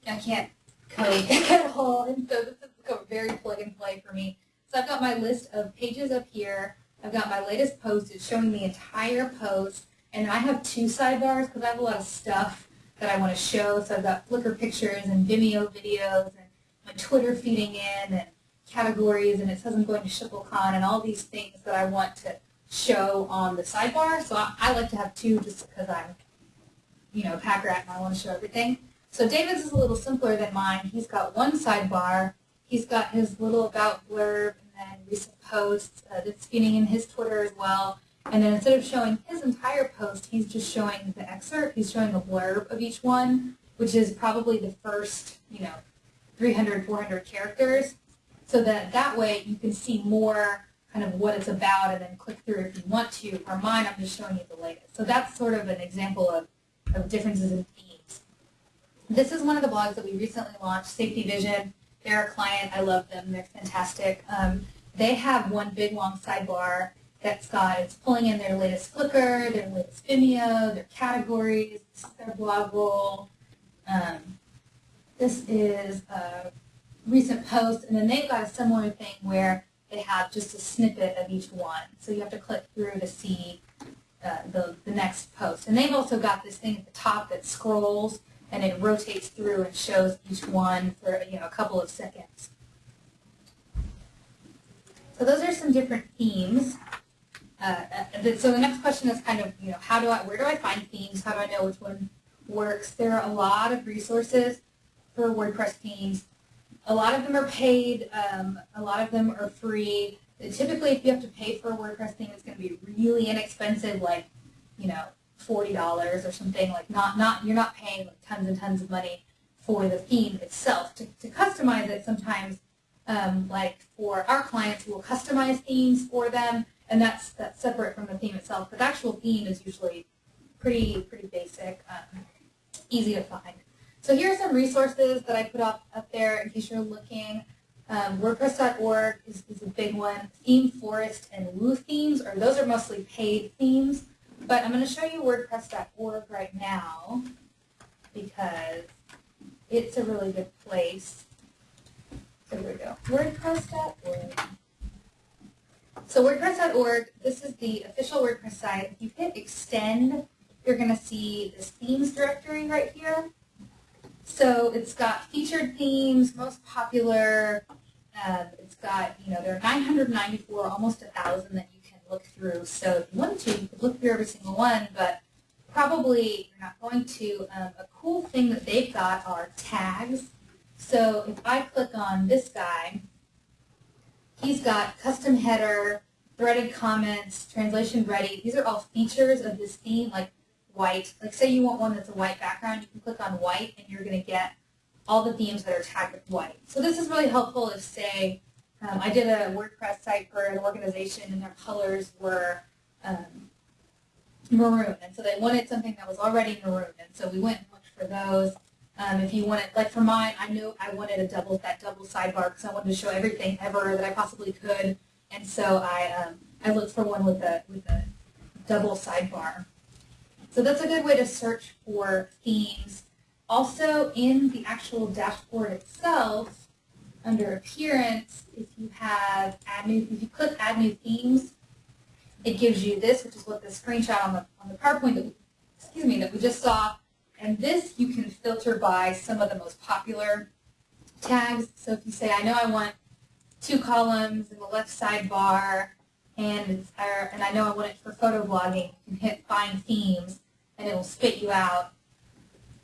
I can't code [laughs] at all, and so this is very plug and play for me. So I've got my list of pages up here. I've got my latest post. It's showing the entire post, and I have two sidebars because I have a lot of stuff that I want to show. So I've got Flickr pictures and Vimeo videos and my Twitter feeding in and categories, and it says I'm going to SchipulCon and all these things that I want to show on the sidebar. So I, I like to have two just because I'm, you know, pack rat and I want to show everything. So David's is a little simpler than mine. He's got one sidebar. He's got his little about blurb and then recent posts uh, that's feeding in his Twitter as well. And then instead of showing his entire post, he's just showing the excerpt. He's showing a blurb of each one, which is probably the first, you know, 300, 400 characters. So that that way you can see more kind of what it's about and then click through if you want to. For mine, I'm just showing you the latest. So that's sort of an example of, of differences in themes. This is one of the blogs that we recently launched, Safety Vision. They're a client. I love them. They're fantastic. Um, they have one big long sidebar that's got, it's pulling in their latest Flickr, their latest Vimeo, their categories, their blog roll. Um, this is a recent post, and then they've got a similar thing where they have just a snippet of each one. So you have to click through to see uh, the, the next post. And they've also got this thing at the top that scrolls, and it rotates through and shows each one for you know a couple of seconds. So those are some different themes. Uh, uh so the next question is kind of, you know, how do I, where do I find themes? How do I know which one works? There are a lot of resources for WordPress themes. A lot of them are paid. Um, a lot of them are free. Typically, if you have to pay for a WordPress theme, it's going to be really inexpensive, like, you know, forty dollars or something. Like, not not you're not paying like tons and tons of money for the theme itself. To, to customize it, sometimes, um, like for our clients, we'll customize themes for them, and that's that's separate from the theme itself. But the actual theme is usually pretty pretty basic, um, easy to find. So here are some resources that I put up up there in case you're looking. Um, WordPress.org is, is a big one. ThemeForest and Woo themes, or those are mostly paid themes. But I'm going to show you WordPress.org right now because it's a really good place. So here we go. WordPress.org. So WordPress.org, this is the official WordPress site. If you hit extend, you're going to see this themes directory right here. So it's got featured themes, most popular. Um, it's got, you know, there are 994, almost a 1,000 that you can look through. So if you wanted to, you could look through every single one, but probably you're not going to. Um, a cool thing that they've got are tags. So if I click on this guy, he's got custom header, threaded comments, translation ready. These are all features of this theme, like white. Like say you want one that's a white background, you can click on white and you're going to get all the themes that are tagged with white. So this is really helpful if say um, I did a WordPress site for an organization and their colors were um, maroon. And so they wanted something that was already maroon. And so we went and looked for those. Um, if you wanted, like for mine, I knew I wanted a double that double sidebar because I wanted to show everything ever that I possibly could. And so I um, I looked for one with a with a double sidebar. So that's a good way to search for themes. Also, in the actual dashboard itself, under Appearance, if you have add new, if you click Add New Themes, it gives you this, which is what the screenshot on the on the PowerPoint that we, excuse me that we just saw. And this you can filter by some of the most popular tags. So if you say, I know I want two columns in the left sidebar, and and I know I want it for photo blogging, you can hit Find Themes, and it will spit you out.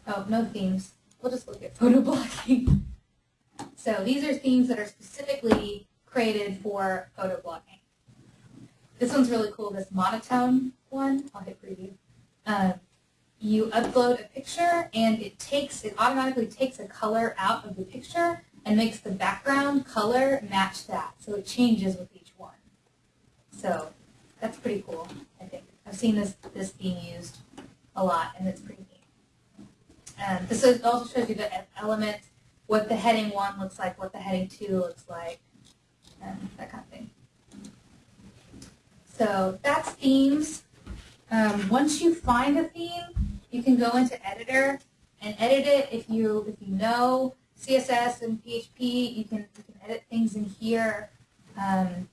Oh, no themes. We'll just look at photo [laughs] blogging. So these are themes that are specifically created for photo blogging. This one's really cool, this monotone one. I'll hit preview. Um, you upload a picture and it takes, it automatically takes a color out of the picture and makes the background color match that. So it changes with each one. So that's pretty cool, I think. I've seen this, this being used a lot, and it's pretty neat. Um, this also shows you the element, what the heading 1 looks like, what the heading 2 looks like, and that kind of thing. So that's themes. Um, once you find a theme, you can go into editor and edit it if you if you know CSS and PHP. You can you can edit things in here. Um,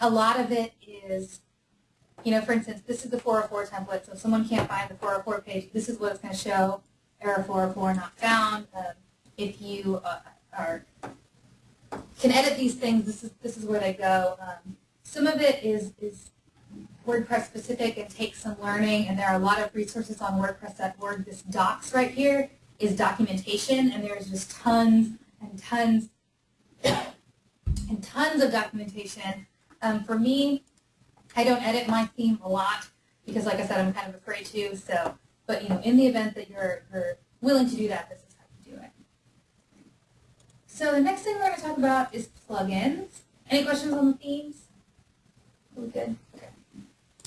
a lot of it is you know, for instance, this is the 404 template, so if someone can't find the 404 page, this is what it's going to show, error 404 not found. Um, if you uh, are can edit these things, this is this is where they go. Um, some of it is is WordPress specific and takes some learning, and there are a lot of resources on WordPress.org. This docs right here is documentation, and there's just tons and tons and tons of documentation. Um, for me, I don't edit my theme a lot because, like I said, I'm kind of afraid to. So, but you know, in the event that you're, you're willing to do that, this is how you do it. So the next thing we're going to talk about is plugins. Any questions on the themes? Good?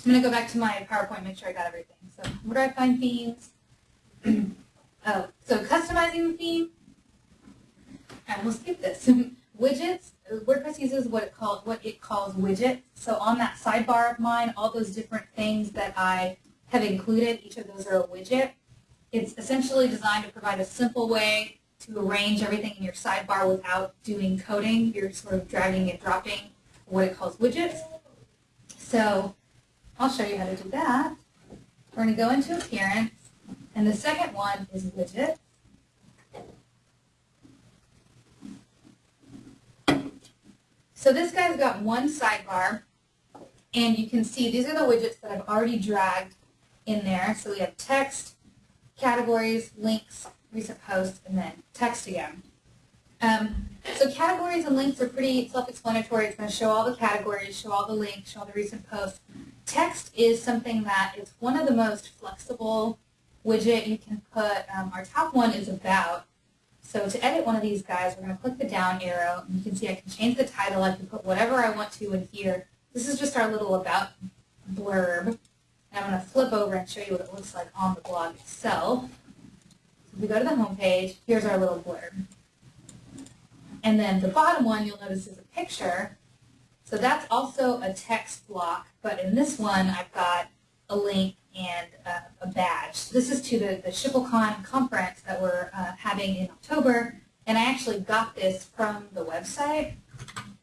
I'm going to go back to my PowerPoint, make sure I got everything. So where do I find themes? [clears throat] oh, so customizing the theme. And we'll skip this. [laughs] Widgets, WordPress uses what it calls what it calls widgets. So on that sidebar of mine, all those different things that I have included, each of those are a widget. It's essentially designed to provide a simple way to arrange everything in your sidebar without doing coding. You're sort of dragging and dropping what it calls widgets. So I'll show you how to do that. We're going to go into Appearance, and the second one is Widget. So this guy's got one sidebar, and you can see these are the widgets that I've already dragged in there. So we have text, categories, links, recent posts, and then text again. Um, so categories and links are pretty self-explanatory. It's going to show all the categories, show all the links, show all the recent posts. Text is something that is one of the most flexible widget you can put. Um, our top one is about. So to edit one of these guys, we're going to click the down arrow, and you can see I can change the title. I can put whatever I want to in here. This is just our little about blurb. And I'm going to flip over and show you what it looks like on the blog itself. So if we go to the home page, here's our little blurb. And then the bottom one you'll notice is a picture. So that's also a text block, but in this one I've got a link and uh, a badge. This is to the, the SchipulCon conference that we're uh, having in October, and I actually got this from the website.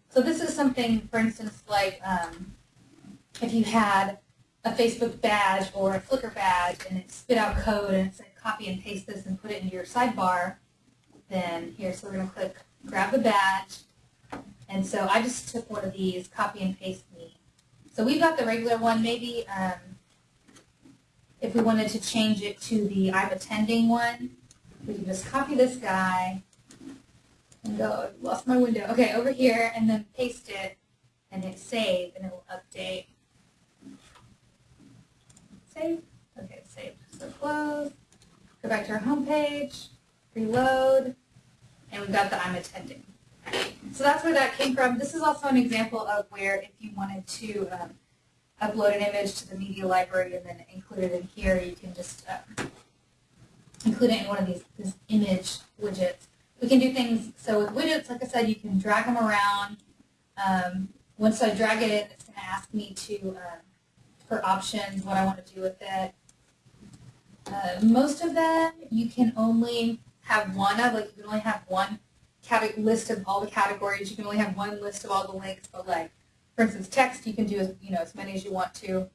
So this is something, for instance, like um, if you had a Facebook badge or a Flickr badge and it spit out code and it said copy and paste this and put it into your sidebar, then here, so we're going to click grab the badge. And so I just took one of these, copy and paste me. So we've got the regular one. Maybe um, if we wanted to change it to the I'm attending one, we can just copy this guy and go, lost my window. Okay, over here, and then paste it and hit save, and it will update. Save. Okay, save. So close. Go back to our home page, reload, and we've got the I'm attending. So that's where that came from. This is also an example of where if you wanted to um, upload an image to the media library and then include it in here, you can just um, include it in one of these, these image widgets. We can do things, so with widgets, like I said, you can drag them around. Um, once I drag it in, it's going to ask me to, uh, for options, what I want to do with it. Uh, most of them, you can only have one of, like you can only have one list of all the categories. You can only have one list of all the links, but like, for instance, text, you can do you know, as many as you want to.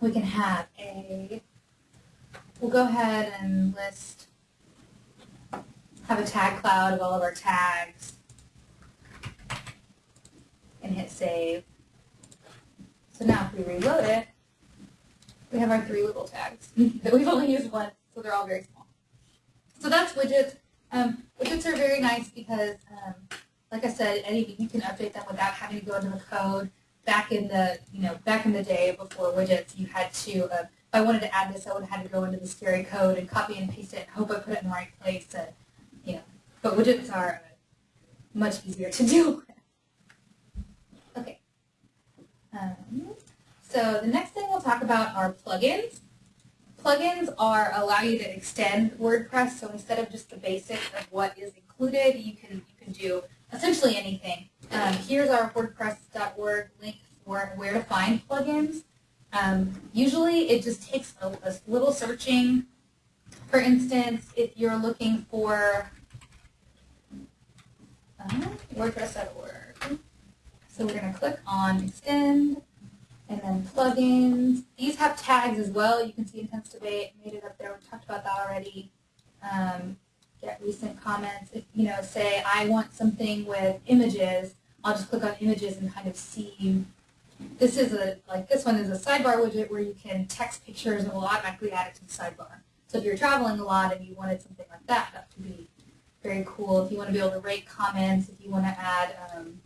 We can have a, we'll go ahead and list, have a tag cloud of all of our tags and hit save. So now if we reload it, we have our three little tags [laughs] that we've only used once, so they're all very small. So that's widgets. Um, widgets are very nice because, um, like I said, any, you can update them without having to go into the code. Back in the, you know, back in the day before widgets, you had to, uh, if I wanted to add this, I would have had to go into the scary code and copy and paste it and hope I put it in the right place. And, you know, but widgets are uh, much easier to [laughs] do. Okay. Um, so the next thing we'll talk about are plugins. Plugins are allow you to extend WordPress, so instead of just the basics of what is included, you can you can do essentially anything. Um, here's our WordPress.org link for where to find plugins. Um, usually, it just takes a, a, little searching. For instance, if you're looking for uh, WordPress.org, so we're going to click on Extend and then plugins. These have tags as well. You can see Intense Debate, made it up there. We talked about that already. Um, get recent comments. If, you know, say I want something with images, I'll just click on images and kind of see. This is a, like this one is a sidebar widget where you can text pictures and will automatically add it to the sidebar. So if you're traveling a lot and you wanted something like that, that would be very cool. If you want to be able to rate comments, if you want to add um,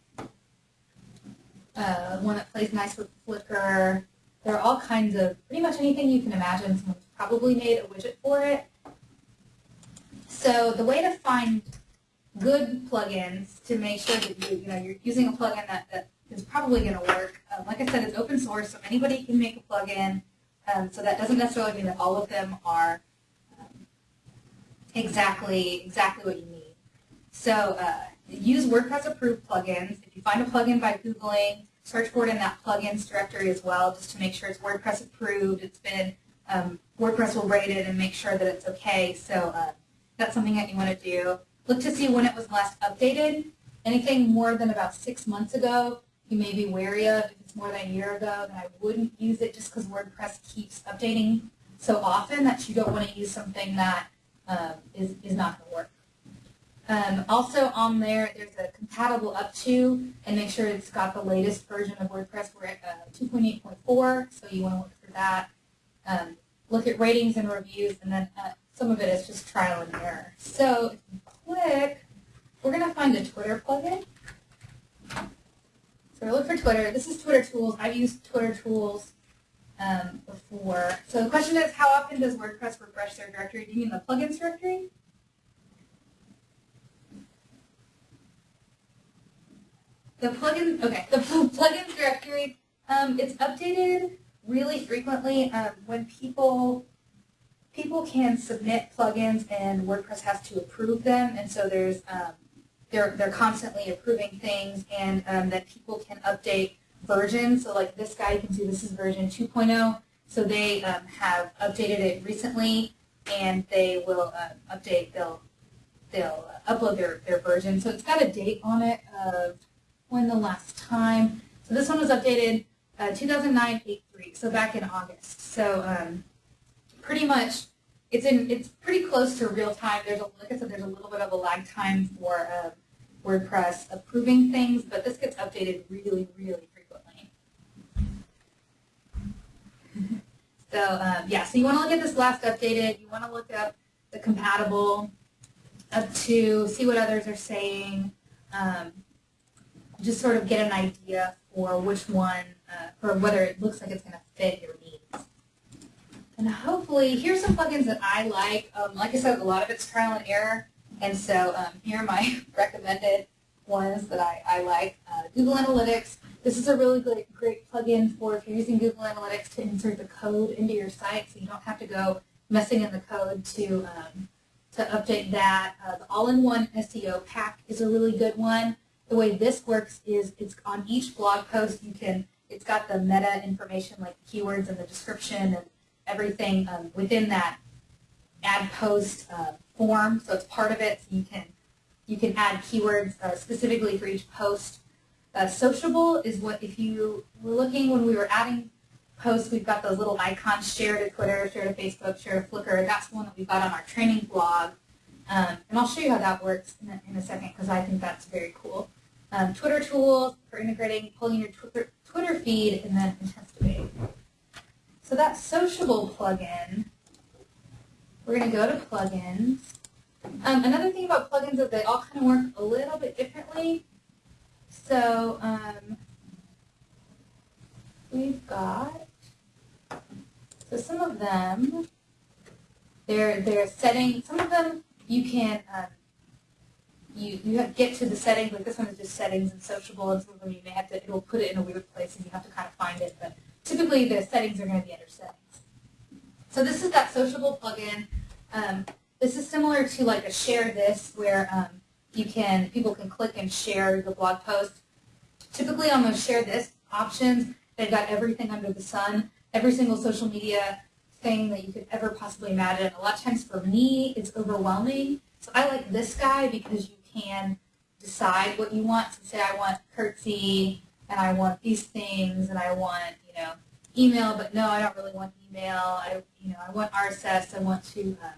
uh, one that plays nice with Flickr. There are all kinds of, pretty much anything you can imagine. Someone's probably made a widget for it. So the way to find good plugins to make sure that you, you know, you're using a plugin that, that is probably going to work. Um, like I said, it's open source, so anybody can make a plugin. Um, so that doesn't necessarily mean that all of them are um, exactly exactly what you need. So uh, use WordPress approved plugins. If you find a plugin by Googling, search for it in that plugins directory as well, just to make sure it's WordPress approved. It's been, um, WordPress will rate it and make sure that it's okay. So uh, that's something that you want to do. Look to see when it was last updated. Anything more than about six months ago, you may be wary of. If it's more than a year ago, then I wouldn't use it just because WordPress keeps updating so often that you don't want to use something that um, is is not going to work. Um, also on there, there's a compatible up to, and make sure it's got the latest version of WordPress. We're at uh, 2.8.4, so you want to look for that. Um, look at ratings and reviews, and then uh, some of it is just trial and error. So click, we're going to find a Twitter plugin. So look for Twitter. This is Twitter Tools. I've used Twitter Tools um, before. So the question is, how often does WordPress refresh their directory? Do you mean the plugins directory? The plugin, okay, the plugins directory, um, it's updated really frequently um, when people people can submit plugins and WordPress has to approve them, and so there's um, they're they're constantly approving things, and um, that people can update versions. So like this guy, you can see this is version 2.0. So they um, have updated it recently, and they will uh, update. They'll they'll upload their their version. So it's got a date on it of when the last time. So this one was updated uh, 2009 8.3, so back in August. So um, pretty much it's in it's pretty close to real time. There's a, like I said, there's a little bit of a lag time for uh, WordPress approving things, but this gets updated really, really frequently. so um, yeah, so you want to look at this last updated. You want to look up the compatible up to see what others are saying. Um, just sort of get an idea for which one, uh, whether it looks like it's going to fit your needs. And hopefully, here's some plugins that I like. Um, like I said, a lot of it's trial and error. And so um, here are my [laughs] recommended ones that I, I like. Uh, Google Analytics. This is a really great, great plugin for if you're using Google Analytics to insert the code into your site so you don't have to go messing in the code to, um, to update that. Uh, the all-in-one SEO pack is a really good one the way this works is it's on each blog post you can, it's got the meta information like the keywords and the description and everything um, within that add post uh, form. So it's part of it. So you can you can add keywords uh, specifically for each post. Uh, sociable is what if you were looking when we were adding posts, we've got those little icons, share to Twitter, share to Facebook, share to Flickr. That's one that we got on our training blog. Um, and I'll show you how that works in a, in a second because I think that's very cool um, Twitter tools for integrating, pulling your Twitter, Twitter feed, and then Intense Debate. So that Sociable plugin, we're going to go to plugins. Um, another thing about plugins is they all kind of work a little bit differently. So um, we've got, so some of them, they're, they're setting, some of them you can um, you, you get to the settings, like this one is just settings and sociable, and some of them you may have to, it'll put it in a weird place and you have to kind of find it, but typically the settings are going to be under settings. So this is that sociable plugin. Um, this is similar to like a share this where um, you can, people can click and share the blog post. Typically on those share this options, they've got everything under the sun, every single social media thing that you could ever possibly imagine. A lot of times for me, it's overwhelming. So I like this guy because you can decide what you want. So say I want Kirtsy and I want these things and I want, you know, email, but no, I don't really want email. I, you know, I want RSS. I want to, um,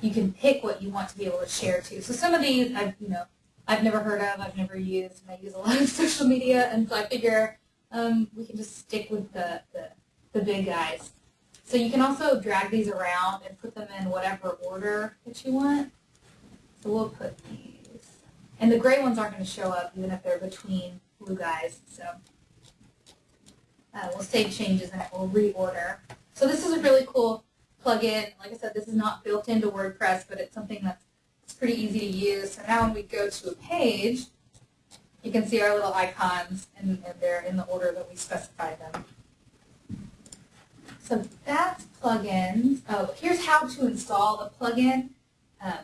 you can pick what you want to be able to share to. So some of these, I've, you know, I've never heard of, I've never used, and I use a lot of [laughs] social media, and so I figure um, we can just stick with the, the, the big guys. So you can also drag these around and put them in whatever order that you want. So we'll put these. And the gray ones aren't going to show up even if they're between blue guys. So uh, we'll save changes and it will reorder. So this is a really cool plugin. Like I said, this is not built into WordPress, but it's something that's it's pretty easy to use. So now when we go to a page, you can see our little icons, and, and they're in the order that we specified them. So that's plugins. Oh, here's how to install a plugin. Um,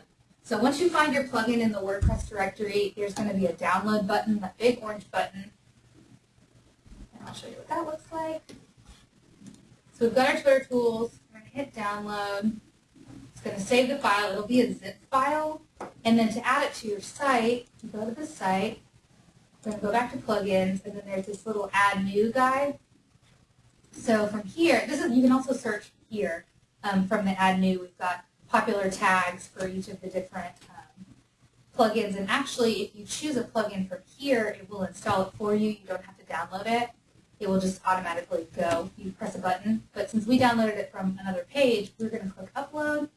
so once you find your plugin in the WordPress directory, there's going to be a download button, that big orange button. And I'll show you what that looks like. So we've got our Twitter tools. We're going to hit download. It's going to save the file. It'll be a zip file. And then to add it to your site, you go to the site. We're going to go back to plugins, and then there's this little add new guide. So from here, this is you can also search here um, from the add new. We've got popular tags for each of the different um, plugins, and actually, if you choose a plugin from here, it will install it for you. You don't have to download it. It will just automatically go. You press a button. But since we downloaded it from another page, we're going to click Upload,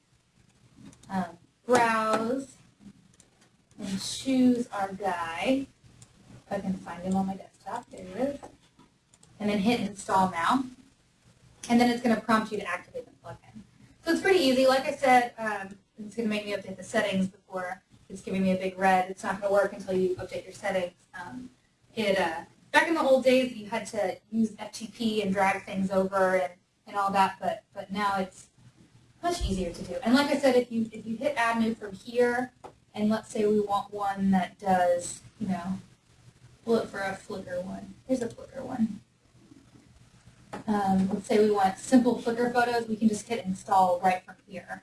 um, Browse, and choose our guy. If I can find him on my desktop, there he is. And then hit Install Now. And then it's going to prompt you to activate the. So it's pretty easy. Like I said, um, it's going to make me update the settings before it's giving me a big red. It's not going to work until you update your settings. Um, it uh, Back in the old days, you had to use FTP and drag things over and, and all that, but, but now it's much easier to do. And like I said, if you, if you hit Add New from here, and let's say we want one that does, you know, look for a Flickr one. Here's a Flickr one. Um, let's say we want simple Flickr photos, we can just hit install right from here.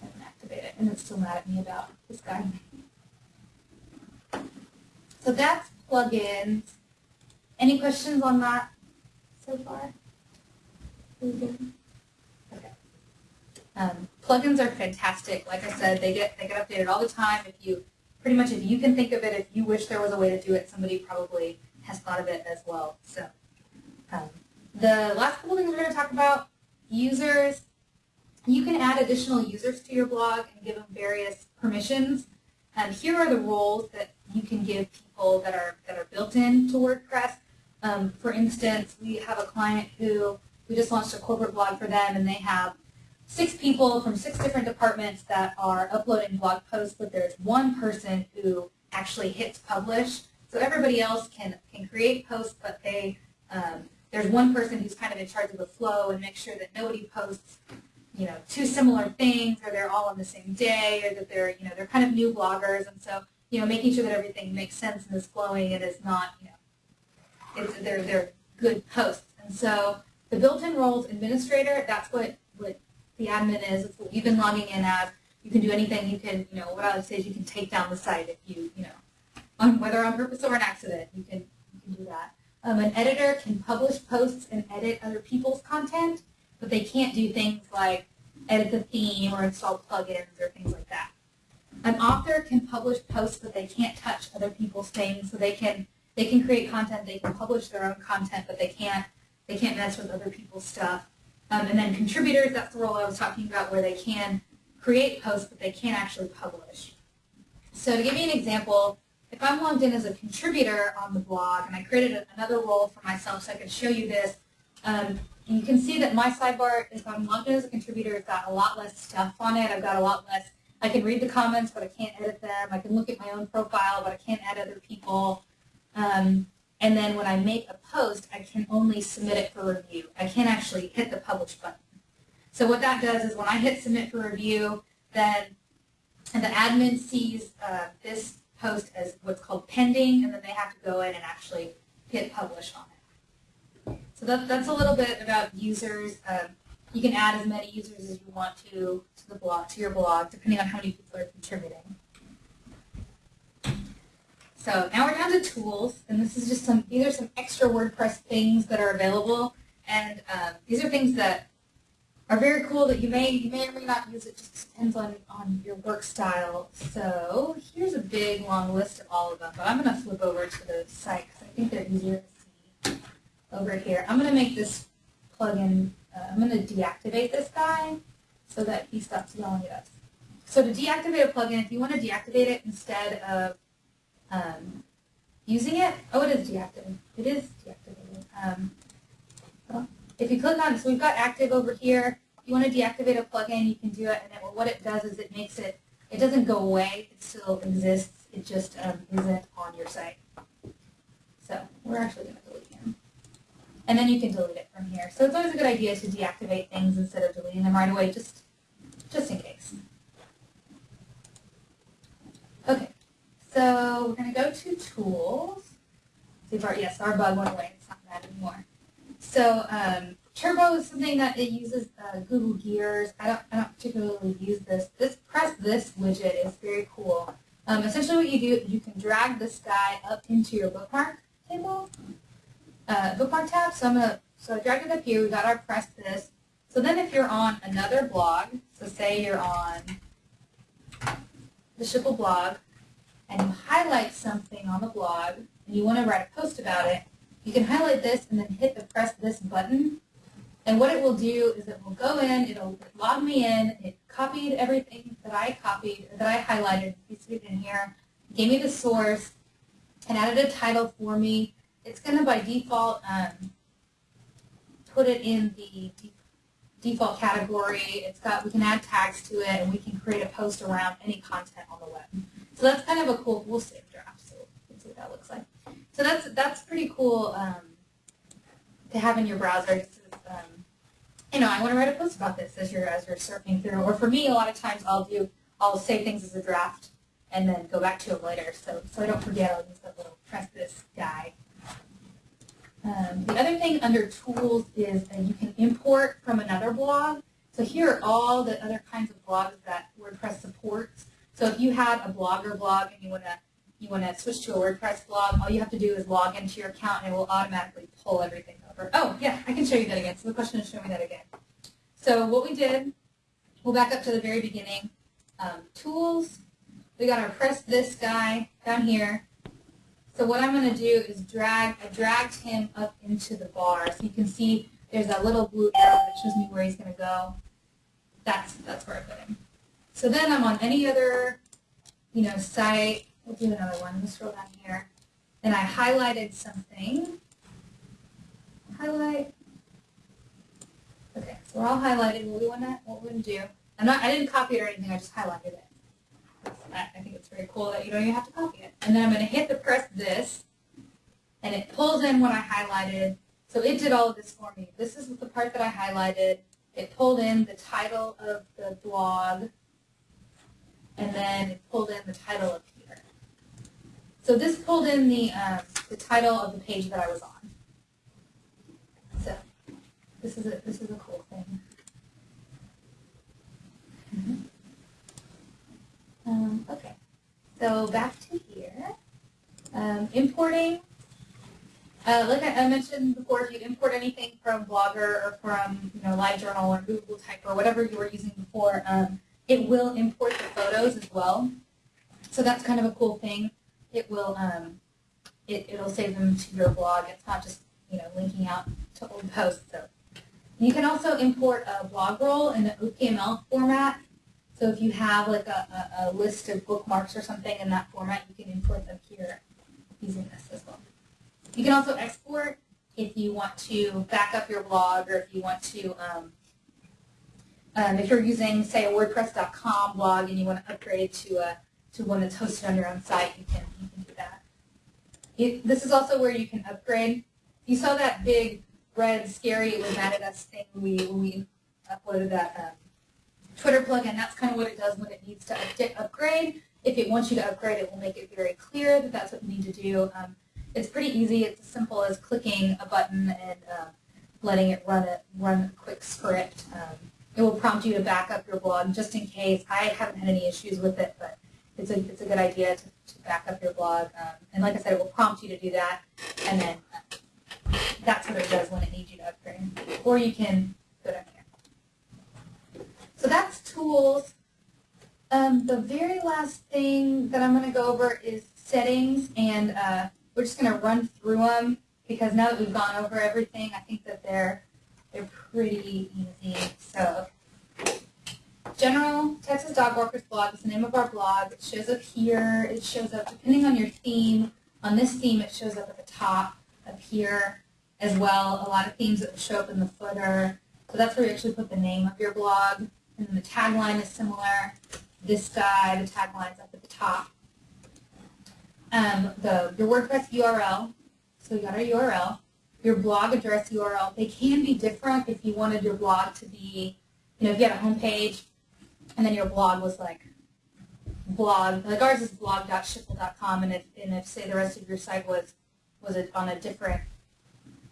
And activate it. And it's still mad at me about this guy. So that's plugins. Any questions on that so far? Okay. Um, plugins are fantastic. Like I said, they get they get updated all the time. If you pretty much if you can think of it, if you wish there was a way to do it, somebody probably has thought of it as well. So um, the last couple things we're going to talk about users. You can add additional users to your blog and give them various permissions. And here are the roles that you can give people that are that are built into WordPress. Um, for instance, we have a client who we just launched a corporate blog for them, and they have six people from six different departments that are uploading blog posts, but there's one person who actually hits publish. So everybody else can can create posts, but they um, there's one person who's kind of in charge of the flow and make sure that nobody posts you know two similar things, or they're all on the same day, or that they're you know they're kind of new bloggers, and so you know, making sure that everything makes sense and is flowing and is not, you know, it's, they're, they're good posts. And so the built-in roles administrator, that's what, what the admin is. It's what you've been logging in as. You can do anything. You can, you know, what I would say is you can take down the site if you, you know, on, whether on purpose or an accident, you can, you can do that. Um, an editor can publish posts and edit other people's content, but they can't do things like edit the theme or install plugins or things like that. An author can publish posts, but they can't touch other people's things. So they can they can create content, they can publish their own content, but they can't they can't mess with other people's stuff. Um, and then contributors, that's the role I was talking about, where they can create posts, but they can't actually publish. So to give you an example, if I'm logged in as a contributor on the blog, and I created another role for myself so I can show you this, um, you can see that my sidebar, if I'm logged in as a contributor, it's got a lot less stuff on it. I've got a lot less I can read the comments, but I can't edit them. I can look at my own profile, but I can't add other people. Um, and then when I make a post, I can only submit it for review. I can't actually hit the publish button. So what that does is when I hit submit for review, then the admin sees uh, this post as what's called pending, and then they have to go in and actually hit publish on it. So that, that's a little bit about users. Um, you can add as many users as you want to to the blog to your blog, depending on how many people are contributing. So now we're down to tools, and this is just some, these are some extra WordPress things that are available, and um, these are things that are very cool that you may you may or may not use. It just depends on, on your work style. So here's a big long list of all of them, but I'm going to flip over to the site because I think they're easier to see over here. I'm going to make this plugin uh, I'm going to deactivate this guy so that he stops yelling at us. So to deactivate a plugin, if you want to deactivate it instead of um, using it, oh, it is deactivated. It is deactivated. Um, if you click on, so we've got active over here. If you want to deactivate a plugin, you can do it. And it, what it does is it makes it, it doesn't go away. It still exists. It just um, isn't on your site. So we're actually going to delete him. and then you can delete it from here. So it's always a good idea to deactivate things instead of deleting them right away, just, just in case. Okay, so we're going to go to Tools. See if our, yes, our bug went away. It's not bad anymore. So um, Turbo is something that it uses uh, Google Gears. I don't, I don't particularly use this. This press this widget is very cool. Um, essentially what you do, you can drag this guy up into your bookmark table uh, bookmark tab. So I'm gonna so I dragged it up here. We got our press this. So then if you're on another blog, so say you're on the Schipul blog, and you highlight something on the blog, and you want to write a post about it, you can highlight this and then hit the press this button. And what it will do is it will go in, it'll log me in, it copied everything that I copied, that I highlighted, pasted it in here, gave me the source, and added a title for me. It's going to by default um, put it in the default category. It's got we can add tags to it, and we can create a post around any content on the web. So that's kind of a cool. We'll save draft, so let's see what that looks like. So that's that's pretty cool um, to have in your browser. Um, you know, I want to write a post about this as you're as you're surfing through. Or for me, a lot of times I'll do I'll save things as a draft and then go back to it later. So so I don't forget. I'll use that little press this guy. Um, the other thing under tools is that you can import from another blog. So here are all the other kinds of blogs that WordPress supports. So if you had a blogger blog and you want to you want to switch to a WordPress blog, all you have to do is log into your account and it will automatically pull everything over. Oh, yeah, I can show you that again. So the question is show me that again. So what we did, we'll back up to the very beginning. Um, tools, we got our press this guy down here. So what I'm going to do is drag, I dragged him up into the bar. So you can see there's that little blue arrow that shows me where he's going to go. That's, that's where I put him. So then I'm on any other, you know, site. We'll do another one. Let's scroll down here. And I highlighted something. Highlight. Okay, so we're all highlighted. What we want to, what we want to do. I'm not, I didn't copy it or anything. I just highlighted it. I think it's very cool that you don't even have to copy it. And then I'm going to hit the press this, and it pulls in what I highlighted. So it did all of this for me. This is the part that I highlighted. It pulled in the title of the blog, and then it pulled in the title of here. So this pulled in the, um, the title of the page that I was on. So this is a, this is a cool thing. Mm -hmm. Um, okay, so back to here. Um, importing, uh, like I, I, mentioned before, if you import anything from Blogger or from you know LiveJournal or Google Type or whatever you were using before, um, it will import the photos as well. So that's kind of a cool thing. It will um, it, it'll save them to your blog. It's not just you know linking out to old posts. So you can also import a blog roll in the OPML format so if you have like a, a, a, list of bookmarks or something in that format, you can import them here using this as well. You can also export if you want to back up your blog or if you want to, um, um, if you're using, say, a WordPress.com blog and you want to upgrade to a to one that's hosted on your own site, you can, you can do that. It, this is also where you can upgrade. You saw that big red scary it was mad at us thing we, we uploaded that um, Twitter plugin, that's kind of what it does when it needs to upgrade. If it wants you to upgrade, it will make it very clear that that's what you need to do. Um, it's pretty easy. It's as simple as clicking a button and uh, letting it run a, run a quick script. Um, it will prompt you to back up your blog just in case. I haven't had any issues with it, but it's a, it's a good idea to, to back up your blog. Um, and like I said, it will prompt you to do that, and then uh, that's what it does when it needs you to upgrade. Or you can go down here. So that's tools. Um, the very last thing that I'm going to go over is settings, and uh, we're just going to run through them because now that we've gone over everything, I think that they're they're pretty easy. So, General Texas Dog Walkers blog is the name of our blog. It shows up here. It shows up depending on your theme. On this theme, it shows up at the top up here as well. A lot of themes that show up in the footer. So that's where you actually put the name of your blog and then the tagline is similar. This guy, the tagline's up at the top. Um, the your WordPress URL, so you got our URL, your blog address URL. They can be different if you wanted your blog to be, you know, if you had a homepage and then your blog was like blog, like ours is blog.schipul.com, and if and if say the rest of your site was was it on a different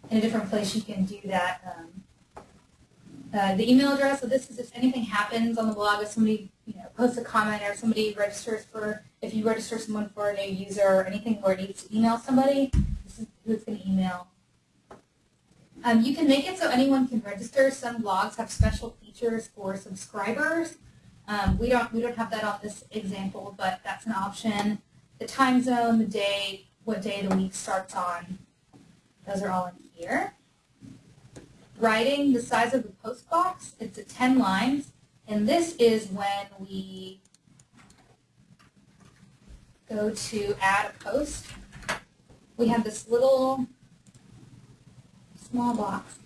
in a different place, you can do that. Um, uh, the email address, so this is if anything happens on the blog, if somebody you know, posts a comment or somebody registers for, if you register someone for a new user or anything where it needs to email somebody, this is who it's going to email. Um, you can make it so anyone can register. Some blogs have special features for subscribers. Um, we don't we don't have that on this example, but that's an option. The time zone, the day, what day of the week starts on, those are all in here. Writing, the size of the post box, it's at 10 lines, and this is when we go to add a post. We have this little small box.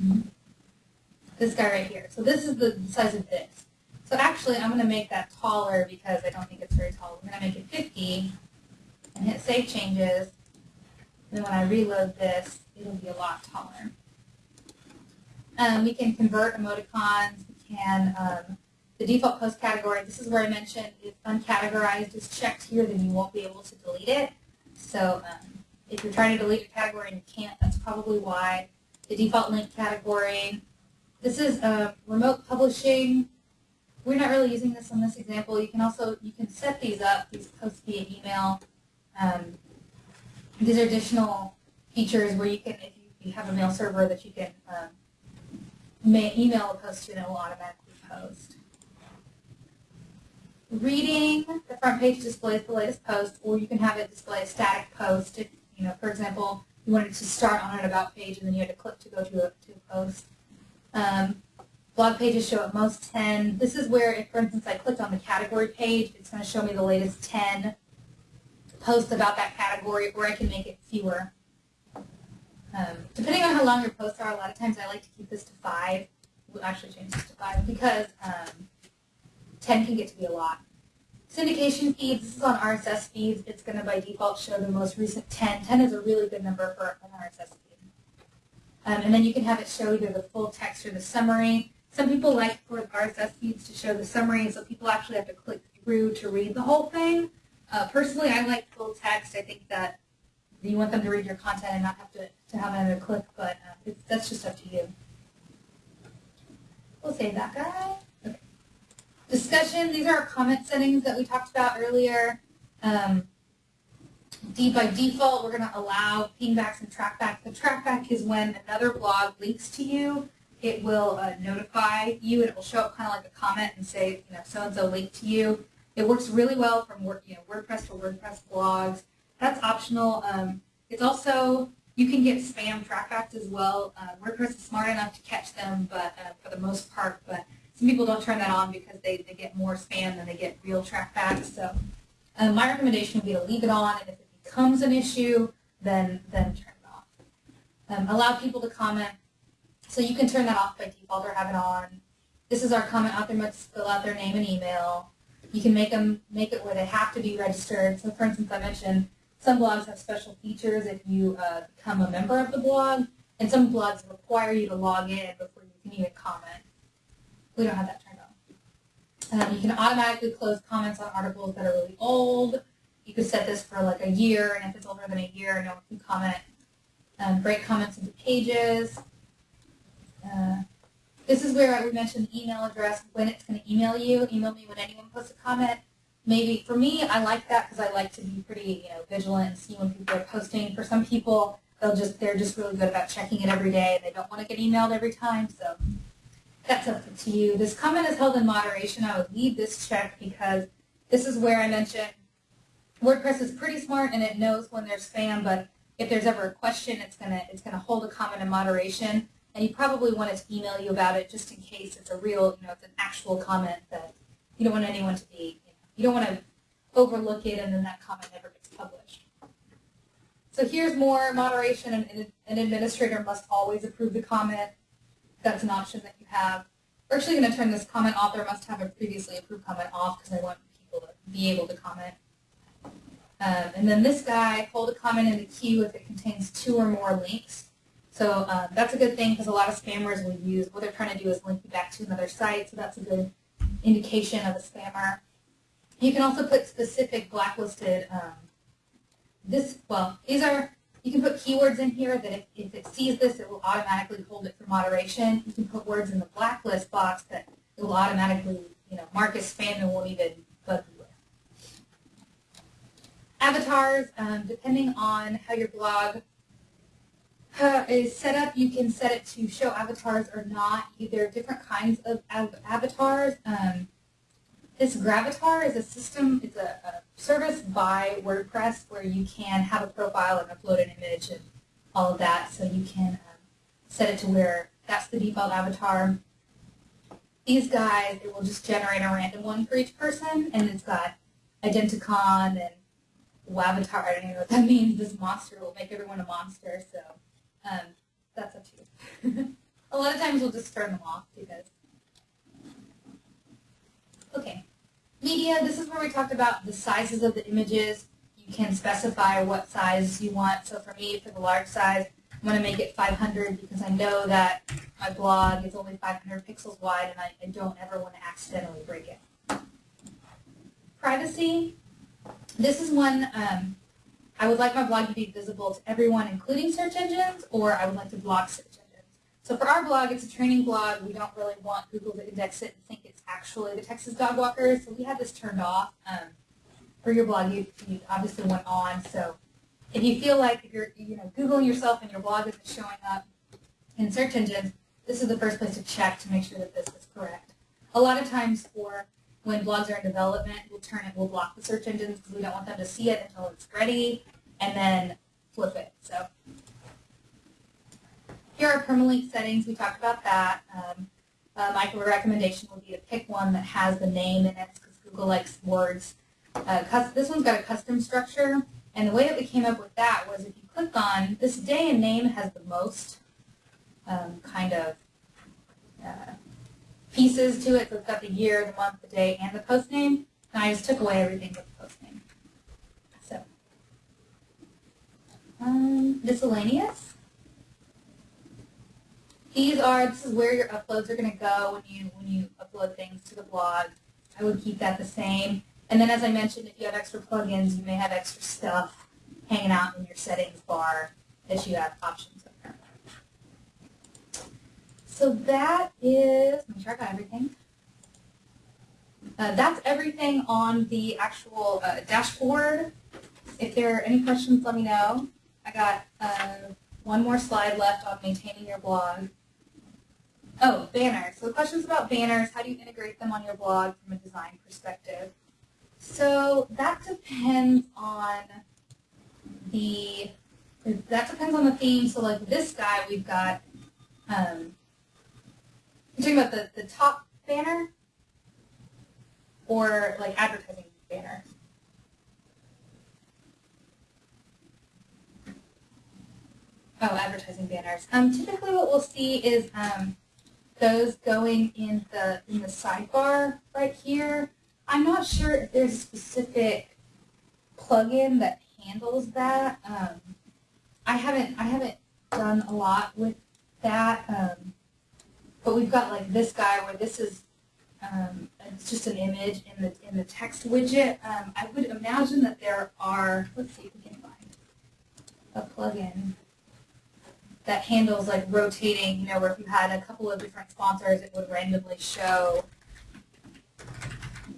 This guy right here. So this is the size of this. So actually, I'm going to make that taller because I don't think it's very tall. I'm going to make it 50 and hit Save Changes. And then when I reload this, it'll be a lot taller. Um, we can convert emoticons. We can, um, the default post category, this is where I mentioned if uncategorized is checked here, then you won't be able to delete it. So um, if you're trying to delete a category and you can't, that's probably why. The default link category, this is uh, remote publishing. We're not really using this on this example. You can also, you can set these up, these posts via email. Um, these are additional features where you can, if you, have a mail server that you can um, email a post to and it will automatically post. Reading, the front page displays the latest post, or you can have it display a static post. If, you know, for example, you wanted to start on an about page and then you had to click to go to a, to a post. Um, blog pages show at most 10. This is where, if, for instance, I clicked on the category page, it's going to show me the latest 10 posts about that category, or I can make it fewer. Um, depending on how long your posts are, a lot of times I like to keep this to five. We'll actually change this to five because um, 10 can get to be a lot. Syndication feeds, this is on RSS feeds. It's going to by default show the most recent 10. 10 is a really good number for an RSS feed. Um, and then you can have it show either the full text or the summary. Some people like for RSS feeds to show the summary, so people actually have to click through to read the whole thing. Uh, personally, I like full text. I think that you want them to read your content and not have to, to have another click, but uh, that's just up to you. We'll save that guy. Discussion, these are our comment settings that we talked about earlier. Um, by default, we're going to allow pingbacks and trackbacks. The trackback is when another blog links to you. It will uh, notify you, and it will show up kind of like a comment and say, you know, so-and-so linked to you. It works really well from you know, WordPress to WordPress blogs. That's optional. Um, it's also, you can get spam trackbacks as well. Uh, WordPress is smart enough to catch them, but uh, for the most part, but some people don't turn that on because they, they get more spam than they get real trackbacks. So uh, my recommendation would be to leave it on, and if it becomes an issue, then, then turn it off. Um, allow people to comment. So you can turn that off by default or have it on. This is our comment author must fill out their name and email. You can make them make it where they have to be registered. So for instance, I mentioned some blogs have special features if you uh, become a member of the blog, and some blogs require you to log in before you can even comment. We don't have that turned on. Um, you can automatically close comments on articles that are really old. You could set this for like a year, and if it's older than a year, no one can comment. Um, break comments into pages. Uh, this is where we mentioned the email address, when it's going to email you. Email me when anyone posts a comment maybe for me, I like that because I like to be pretty, you know, vigilant and see when people are posting. For some people, they'll just they're just really good about checking it every day and they don't want to get emailed every time. So that's up to you. This comment is held in moderation. I would leave this check because this is where I mentioned WordPress is pretty smart and it knows when there's spam, but if there's ever a question, it's gonna it's gonna hold a comment in moderation. And you probably want it to email you about it just in case it's a real, you know, it's an actual comment that you don't want anyone to be you don't want to overlook it and then that comment never gets published. So here's more moderation. An, an administrator must always approve the comment. That's an option that you have. We're actually going to turn this comment author must have a previously approved comment off because I want people to be able to comment. Um, and then this guy, hold a comment in the queue if it contains two or more links. So um, that's a good thing because a lot of spammers will use, what they're trying to do is link you back to another site, so that's a good indication of a spammer. You can also put specific blacklisted, um, this, well, these are, you can put keywords in here that if, if it sees this, it will automatically hold it for moderation. You can put words in the blacklist box that it will automatically, you know, mark as spam and won't even bug you with. Avatars, um, depending on how your blog uh, is set up. You can set it to show avatars or not. There are different kinds of av- avatars. Um, this Gravatar is a system, it's a, a, service by WordPress where you can have a profile and upload an image and all of that. So you can um, set it to where that's the default avatar. These guys, it will just generate a random one for each person, and it's got Identicon and Wavatar. I don't even know what that [laughs] means. This monster will make everyone a monster, so um, that's up to you. [laughs] a lot of times we'll just turn them off because. Okay. Media, this is where we talked about the sizes of the images. You can specify what size you want. So for me, for the large size, I'm going to make it 500 because I know that my blog is only 500 pixels wide and I, I don't ever want to accidentally break it. Privacy, this is one um, I would like my blog to be visible to everyone, including search engines, or I would like to block. So for our blog, it's a training blog. We don't really want Google to index it and think it's actually the Texas Dog Walker, so we had this turned off. Um, for your blog, you, you obviously went on. So if you feel like if you're you know Googling yourself and your blog isn't showing up in search engines, this is the first place to check to make sure that this is correct. A lot of times for when blogs are in development, we'll turn it, we'll block the search engines because we don't want them to see it until it's ready, and then flip it. So here are permalink settings. We talked about that. Um, uh, my recommendation would be to pick one that has the name in it because Google likes words. Uh, this one's got a custom structure, and the way that we came up with that was if you click on this day and name has the most um, kind of uh, pieces to it. So it's got the year, the month, the day, and the post name. And I just took away everything but the post name. So, um, miscellaneous. These are, this is where your uploads are going to go when you, when you upload things to the blog. I would keep that the same. And then as I mentioned, if you have extra plugins, you may have extra stuff hanging out in your settings bar that you have options there. so that is, make sure I got everything. Uh, that's everything on the actual uh, dashboard. If there are any questions, let me know. I got uh, one more slide left on maintaining your blog. Oh, banners. So the questions about banners, how do you integrate them on your blog from a design perspective? So that depends on the, that depends on the theme. So like this guy, we've got um, you're talking about the, the top banner or like advertising banner? Oh, advertising banners. Um, typically what we'll see is um, those going in the in the sidebar right here. I'm not sure if there's a specific plugin that handles that. Um, I haven't I haven't done a lot with that. Um, but we've got like this guy where this is um, it's just an image in the in the text widget. Um, I would imagine that there are. Let's see if we can find a plugin that handles like rotating. You know, where if you had a couple of different sponsors, it would randomly show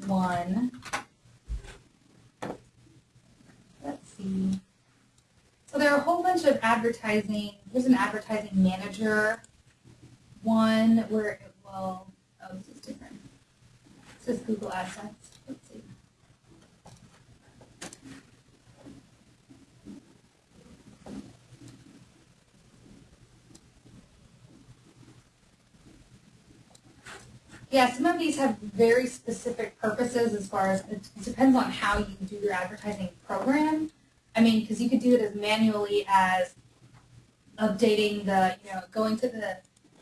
one. Let's see. So there are a whole bunch of advertising. There's an advertising manager one where it will, oh, this is different. This is Google AdSense. Let's see. Yeah, some of these have very specific purposes as far as it depends on how you do your advertising program. I mean, because you could do it as manually as updating the, you know, going to the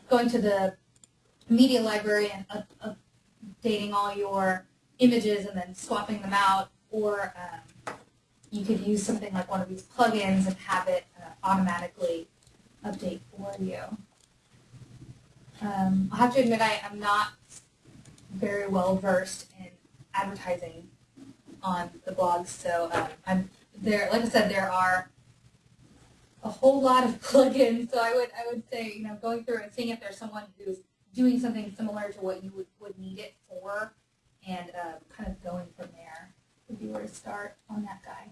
going to the media library and up, updating all your images and then swapping them out, or um, you could use something like one of these plugins and have it uh, automatically update for you. Um, I'll have to admit I am not very well versed in advertising on the blogs. so um, I'm there. Like I said, there are a whole lot of [laughs] plugins. So I would I would say you know going through and seeing if there's someone who's doing something similar to what you would, would need it for, and uh, kind of going from there would be where to start on that guy.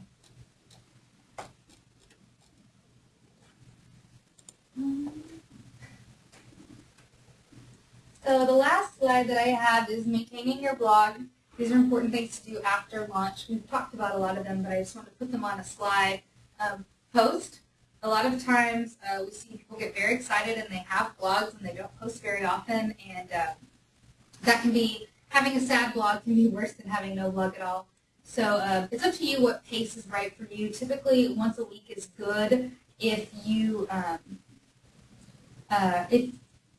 So the last slide that I have is maintaining your blog. These are important things to do after launch. We've talked about a lot of them, but I just want to put them on a slide. Um, post. A lot of times uh, we see people get very excited and they have blogs and they don't post very often, and uh, that can be, having a sad blog can be worse than having no blog at all. So uh, it's up to you what pace is right for you. Typically, once a week is good. If you um, uh, if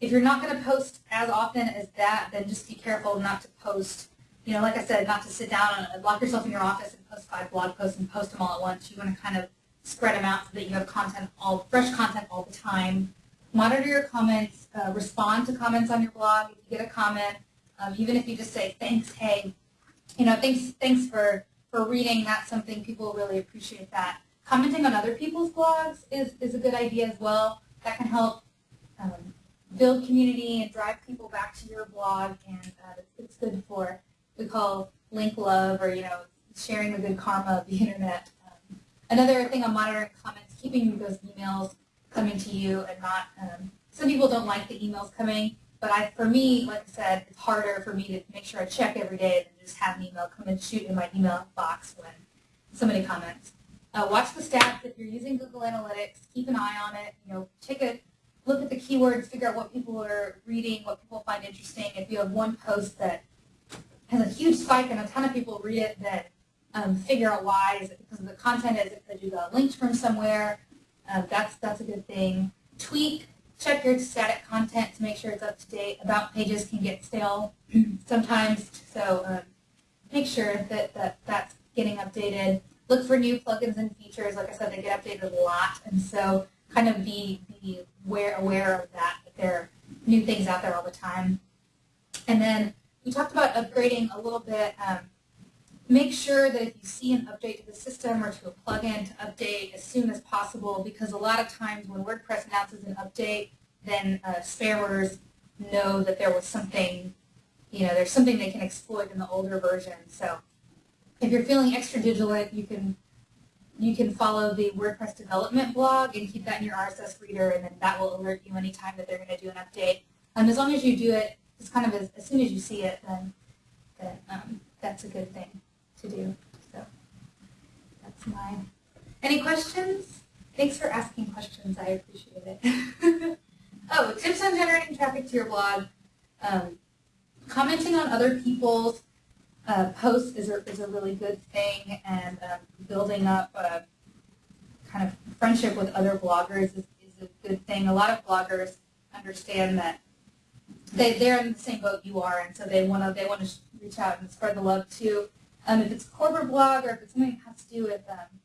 if you're not going to post as often as that, then just be careful not to post. You know, like I said, not to sit down and lock yourself in your office and post five blog posts and post them all at once. You want to kind of spread them out so that you have content all fresh content all the time. Monitor your comments. Uh, respond to comments on your blog. If you get a comment, um, even if you just say thanks, hey, you know, thanks, thanks for for reading. That's something people really appreciate. That commenting on other people's blogs is is a good idea as well. That can help um, build community and drive people back to your blog, and uh, it's, good for we call link love or you know sharing the good karma of the [laughs] internet. Um, another thing on monitoring comments, keeping those emails coming to you and not. Um, some people don't like the emails coming, but I, for me, like I said, it's harder for me to make sure I check every day than just have an email come and shoot in my email box when somebody comments. Uh, watch the stats. If you're using Google Analytics, keep an eye on it. You know, take a look at the keywords, figure out what people are reading, what people find interesting. If you have one post that has a huge spike and a ton of people read it, then um, figure out why. Is it because of the content? Is it because you got linked from somewhere? Uh, that's that's a good thing. Tweak, check your static content to make sure it's up to date. About pages can get stale [clears throat] sometimes, so um, make sure that, that that's getting updated. Look for new plugins and features. Like I said, they get updated a lot, and so kind of be, be aware, aware of that, that there are new things out there all the time. And then we talked about upgrading a little bit. Um, make sure that if you see an update to the system or to a plugin to update as soon as possible because a lot of times when WordPress announces an update, then uh, spammers know that there was something, you know, there's something they can exploit in the older version. So if you're feeling extra vigilant, you can you can follow the WordPress development blog and keep that in your RSS reader, and then that will alert you anytime that they're going to do an update. And as long as you do it, just kind of as, as soon as you see it, then, um, that's a good thing to do. So that's my. Any questions? Thanks for asking questions. I appreciate it. [laughs] oh, tips on generating traffic to your blog. Um, commenting on other people's uh, posts is a, is a really good thing, and um, building up a kind of friendship with other bloggers is, is a good thing. A lot of bloggers understand that they, they're in the same boat you are, and so they want to they want to reach out and spread the love too. Um, if it's a corporate blog or if it's something that has to do with um,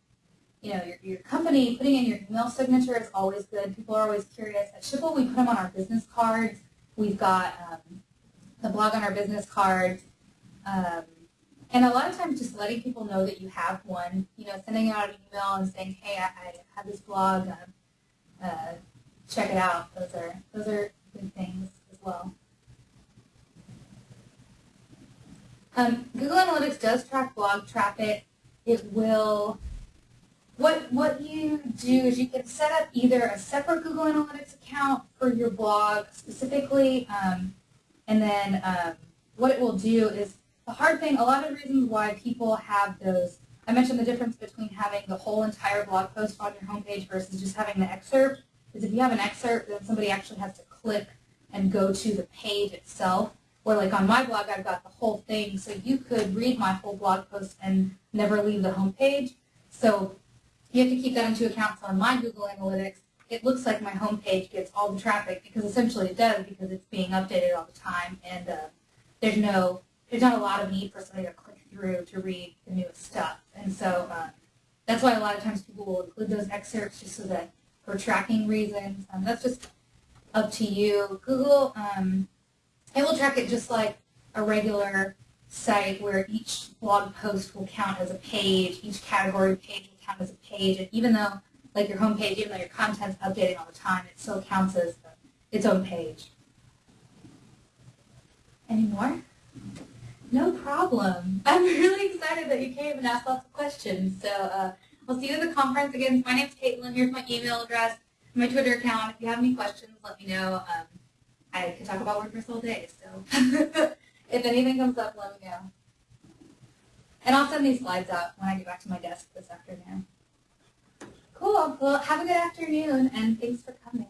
you know, your, your company, putting in your email signature is always good. People are always curious. At Schipul, we put them on our business cards. We've got um, the blog on our business cards. Um, and a lot of times just letting people know that you have one, you know, sending out an email and saying, hey, I, I have this blog, uh, uh, check it out. Those are, those are good things as well. Um, Google Analytics does track blog traffic. It will, what, what you do is you can set up either a separate Google Analytics account for your blog specifically, um, and then um, what it will do is the hard thing, a lot of reasons why people have those, I mentioned the difference between having the whole entire blog post on your homepage versus just having the excerpt, is if you have an excerpt, then somebody actually has to click and go to the page itself. Or like on my blog, I've got the whole thing, so you could read my whole blog post and never leave the homepage. So you have to keep that into account. So on my Google Analytics, it looks like my homepage gets all the traffic because essentially it does because it's being updated all the time and uh, there's no there's not a lot of need for somebody to click through to read the newest stuff. And so uh, that's why a lot of times people will include those excerpts just so that for tracking reasons. Um, that's just up to you. Google, um, it will track it just like a regular site where each blog post will count as a page, each category page will count as a page, and even though like your homepage, even though your content's updating all the time, it still counts as its own page. Any more? No problem. I'm [laughs] really excited that you came and asked lots of questions. So uh, we'll see you at the conference again. My name's Caitlin. Here's my email address, my Twitter account. If you have any questions, let me know. Um, I can talk about WordPress all day, so [laughs] if anything comes up, let me know. And I'll send these slides out when I get back to my desk this afternoon. Cool. Well, have a good afternoon, and thanks for coming.